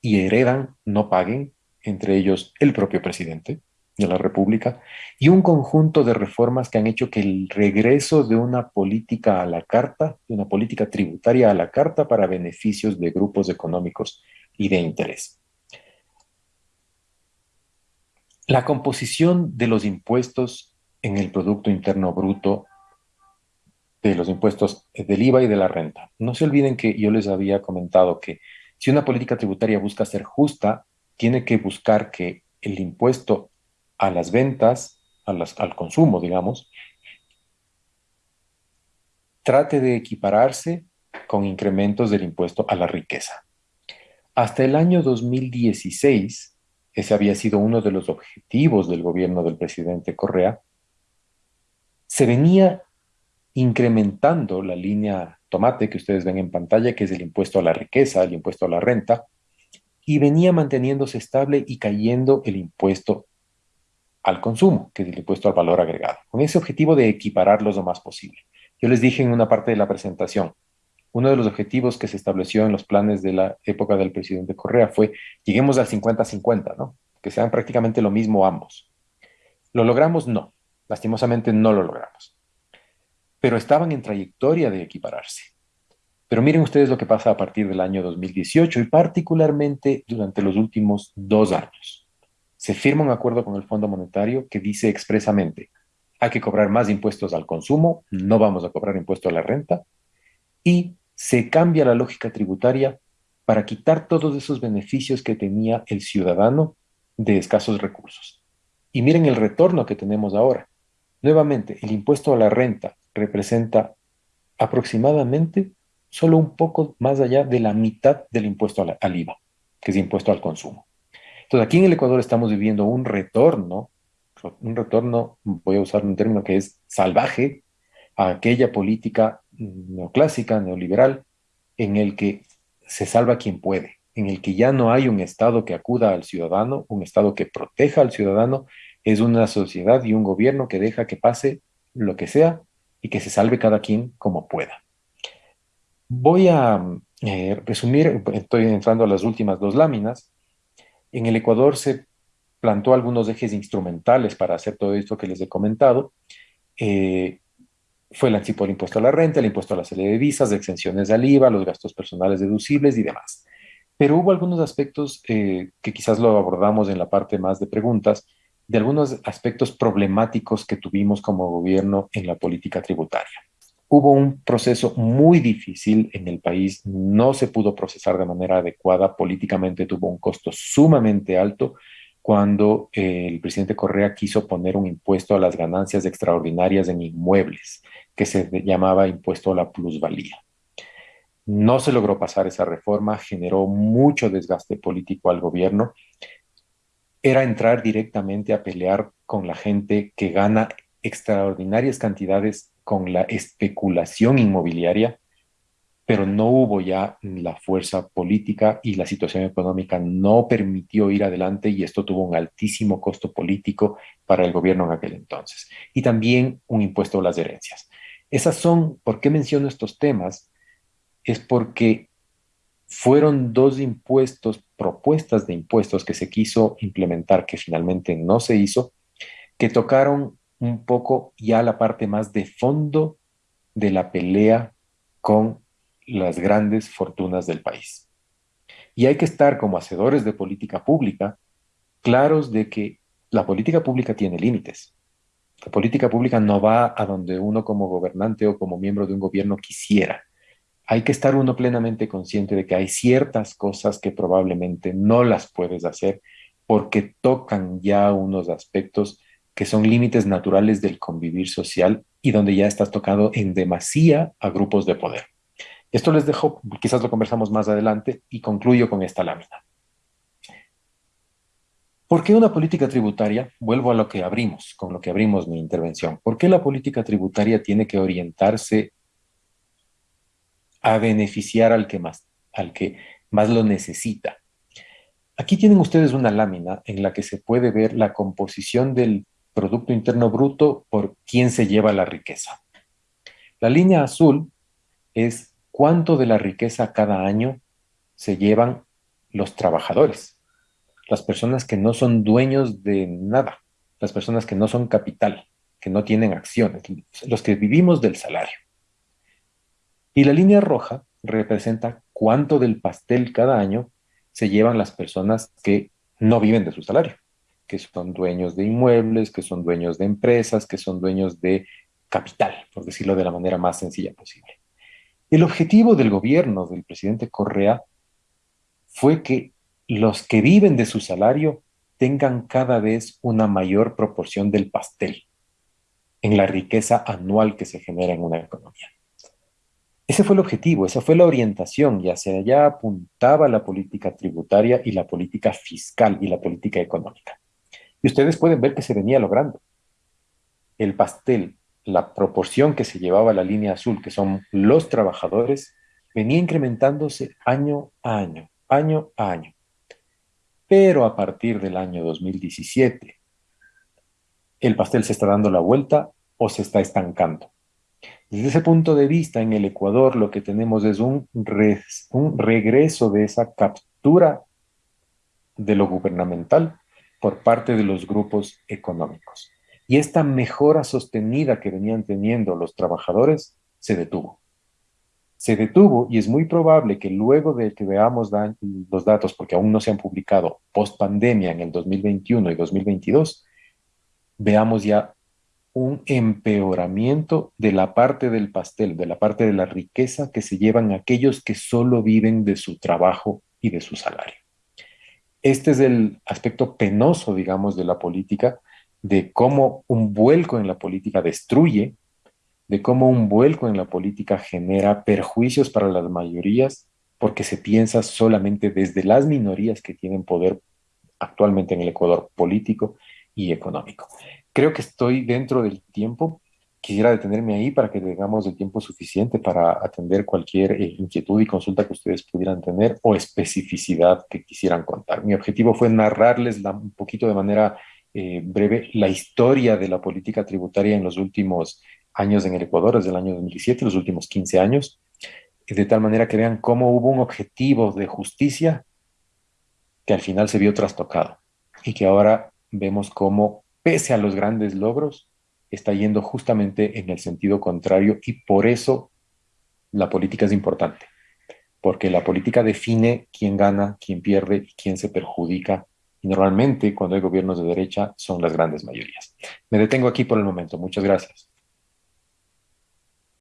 y heredan no paguen, entre ellos el propio presidente de la República, y un conjunto de reformas que han hecho que el regreso de una política a la carta, de una política tributaria a la carta para beneficios de grupos económicos y de interés. La composición de los impuestos en el Producto Interno Bruto de los impuestos del IVA y de la renta. No se olviden que yo les había comentado que si una política tributaria busca ser justa, tiene que buscar que el impuesto a las ventas, al consumo, digamos, trate de equipararse con incrementos del impuesto a la riqueza. Hasta el año 2016, ese había sido uno de los objetivos del gobierno del presidente Correa, se venía incrementando la línea tomate que ustedes ven en pantalla, que es el impuesto a la riqueza, el impuesto a la renta, y venía manteniéndose estable y cayendo el impuesto al consumo, que es el impuesto al valor agregado, con ese objetivo de equipararlos lo más posible. Yo les dije en una parte de la presentación, uno de los objetivos que se estableció en los planes de la época del presidente Correa fue, lleguemos al 50-50, ¿no? Que sean prácticamente lo mismo ambos. ¿Lo logramos? No. Lastimosamente no lo logramos. Pero estaban en trayectoria de equipararse. Pero miren ustedes lo que pasa a partir del año 2018 y particularmente durante los últimos dos años. Se firma un acuerdo con el Fondo Monetario que dice expresamente, hay que cobrar más impuestos al consumo, no vamos a cobrar impuesto a la renta, y se cambia la lógica tributaria para quitar todos esos beneficios que tenía el ciudadano de escasos recursos. Y miren el retorno que tenemos ahora. Nuevamente, el impuesto a la renta representa aproximadamente solo un poco más allá de la mitad del impuesto al, IVA, que es impuesto al consumo. Entonces, aquí en el Ecuador estamos viviendo un retorno, un retorno, voy a usar un término que es salvaje, a aquella política neoclásica, neoliberal, en el que se salva quien puede, en el que ya no hay un Estado que acuda al ciudadano, un Estado que proteja al ciudadano, es una sociedad y un gobierno que deja que pase lo que sea y que se salve cada quien como pueda. Voy a eh, resumir, estoy entrando a las últimas dos láminas. En el Ecuador se plantó algunos ejes instrumentales para hacer todo esto que les he comentado. Eh, fue el anticipo del impuesto a la renta, el impuesto a la serie de visas, de exenciones al IVA, los gastos personales deducibles y demás. Pero hubo algunos aspectos eh, que quizás lo abordamos en la parte más de preguntas, de algunos aspectos problemáticos que tuvimos como gobierno en la política tributaria. Hubo un proceso muy difícil en el país, no se pudo procesar de manera adecuada, políticamente tuvo un costo sumamente alto cuando eh, el presidente Correa quiso poner un impuesto a las ganancias extraordinarias en inmuebles, que se llamaba impuesto a la plusvalía. No se logró pasar esa reforma, generó mucho desgaste político al gobierno era entrar directamente a pelear con la gente que gana extraordinarias cantidades con la especulación inmobiliaria, pero no hubo ya la fuerza política y la situación económica no permitió ir adelante y esto tuvo un altísimo costo político para el gobierno en aquel entonces. Y también un impuesto a las herencias. Esas son, ¿por qué menciono estos temas? Es porque fueron dos impuestos, propuestas de impuestos que se quiso implementar, que finalmente no se hizo, que tocaron un poco ya la parte más de fondo de la pelea con las grandes fortunas del país. Y hay que estar como hacedores de política pública claros de que la política pública tiene límites. La política pública no va a donde uno como gobernante o como miembro de un gobierno quisiera. Hay que estar uno plenamente consciente de que hay ciertas cosas que probablemente no las puedes hacer porque tocan ya unos aspectos que son límites naturales del convivir social y donde ya estás tocado en demasía a grupos de poder. Esto les dejo, quizás lo conversamos más adelante y concluyo con esta lámina. ¿Por qué una política tributaria? Vuelvo a lo que abrimos, con lo que abrimos mi intervención. ¿Por qué la política tributaria tiene que orientarse a beneficiar al que más, al que más lo necesita? Aquí tienen ustedes una lámina en la que se puede ver la composición del Producto Interno Bruto por quién se lleva la riqueza. La línea azul es cuánto de la riqueza cada año se llevan los trabajadores, las personas que no son dueños de nada, las personas que no son capital, que no tienen acciones, los que vivimos del salario. Y la línea roja representa cuánto del pastel cada año se llevan las personas que no viven de su salario, que son dueños de inmuebles, que son dueños de empresas, que son dueños de capital, por decirlo de la manera más sencilla posible. El objetivo del gobierno del presidente Correa fue que los que viven de su salario tengan cada vez una mayor proporción del pastel en la riqueza anual que se genera en una economía. Ese fue el objetivo, esa fue la orientación y hacia allá apuntaba la política tributaria y la política fiscal y la política económica. Y ustedes pueden ver que se venía logrando. El pastel la proporción que se llevaba la línea azul, que son los trabajadores, venía incrementándose año a año, año a año. Pero a partir del año 2017, el pastel se está dando la vuelta o se está estancando. Desde ese punto de vista, en el Ecuador lo que tenemos es un, regreso de esa captura de lo gubernamental por parte de los grupos económicos. Y esta mejora sostenida que venían teniendo los trabajadores se detuvo. Se detuvo y es muy probable que luego de que veamos los datos, porque aún no se han publicado post pandemia en el 2021 y 2022, veamos ya un empeoramiento de la parte del pastel, de la parte de la riqueza que se llevan aquellos que solo viven de su trabajo y de su salario. Este es el aspecto penoso, digamos, de la política, de cómo un vuelco en la política destruye, de cómo un vuelco en la política genera perjuicios para las mayorías, porque se piensa solamente desde las minorías que tienen poder actualmente en el Ecuador político y económico. Creo que estoy dentro del tiempo. Quisiera detenerme ahí para que tengamos el tiempo suficiente para atender cualquier eh, inquietud y consulta que ustedes pudieran tener o especificidad que quisieran contar. Mi objetivo fue narrarles un poquito de manera eh, breve la historia de la política tributaria en los últimos años en el Ecuador, desde el año 2017, los últimos 15 años, de tal manera que vean cómo hubo un objetivo de justicia que al final se vio trastocado y que ahora vemos cómo, pese a los grandes logros, está yendo justamente en el sentido contrario y por eso la política es importante, porque la política define quién gana, quién pierde y quién se perjudica y normalmente cuando hay gobiernos de derecha son las grandes mayorías. Me detengo aquí por el momento. Muchas gracias.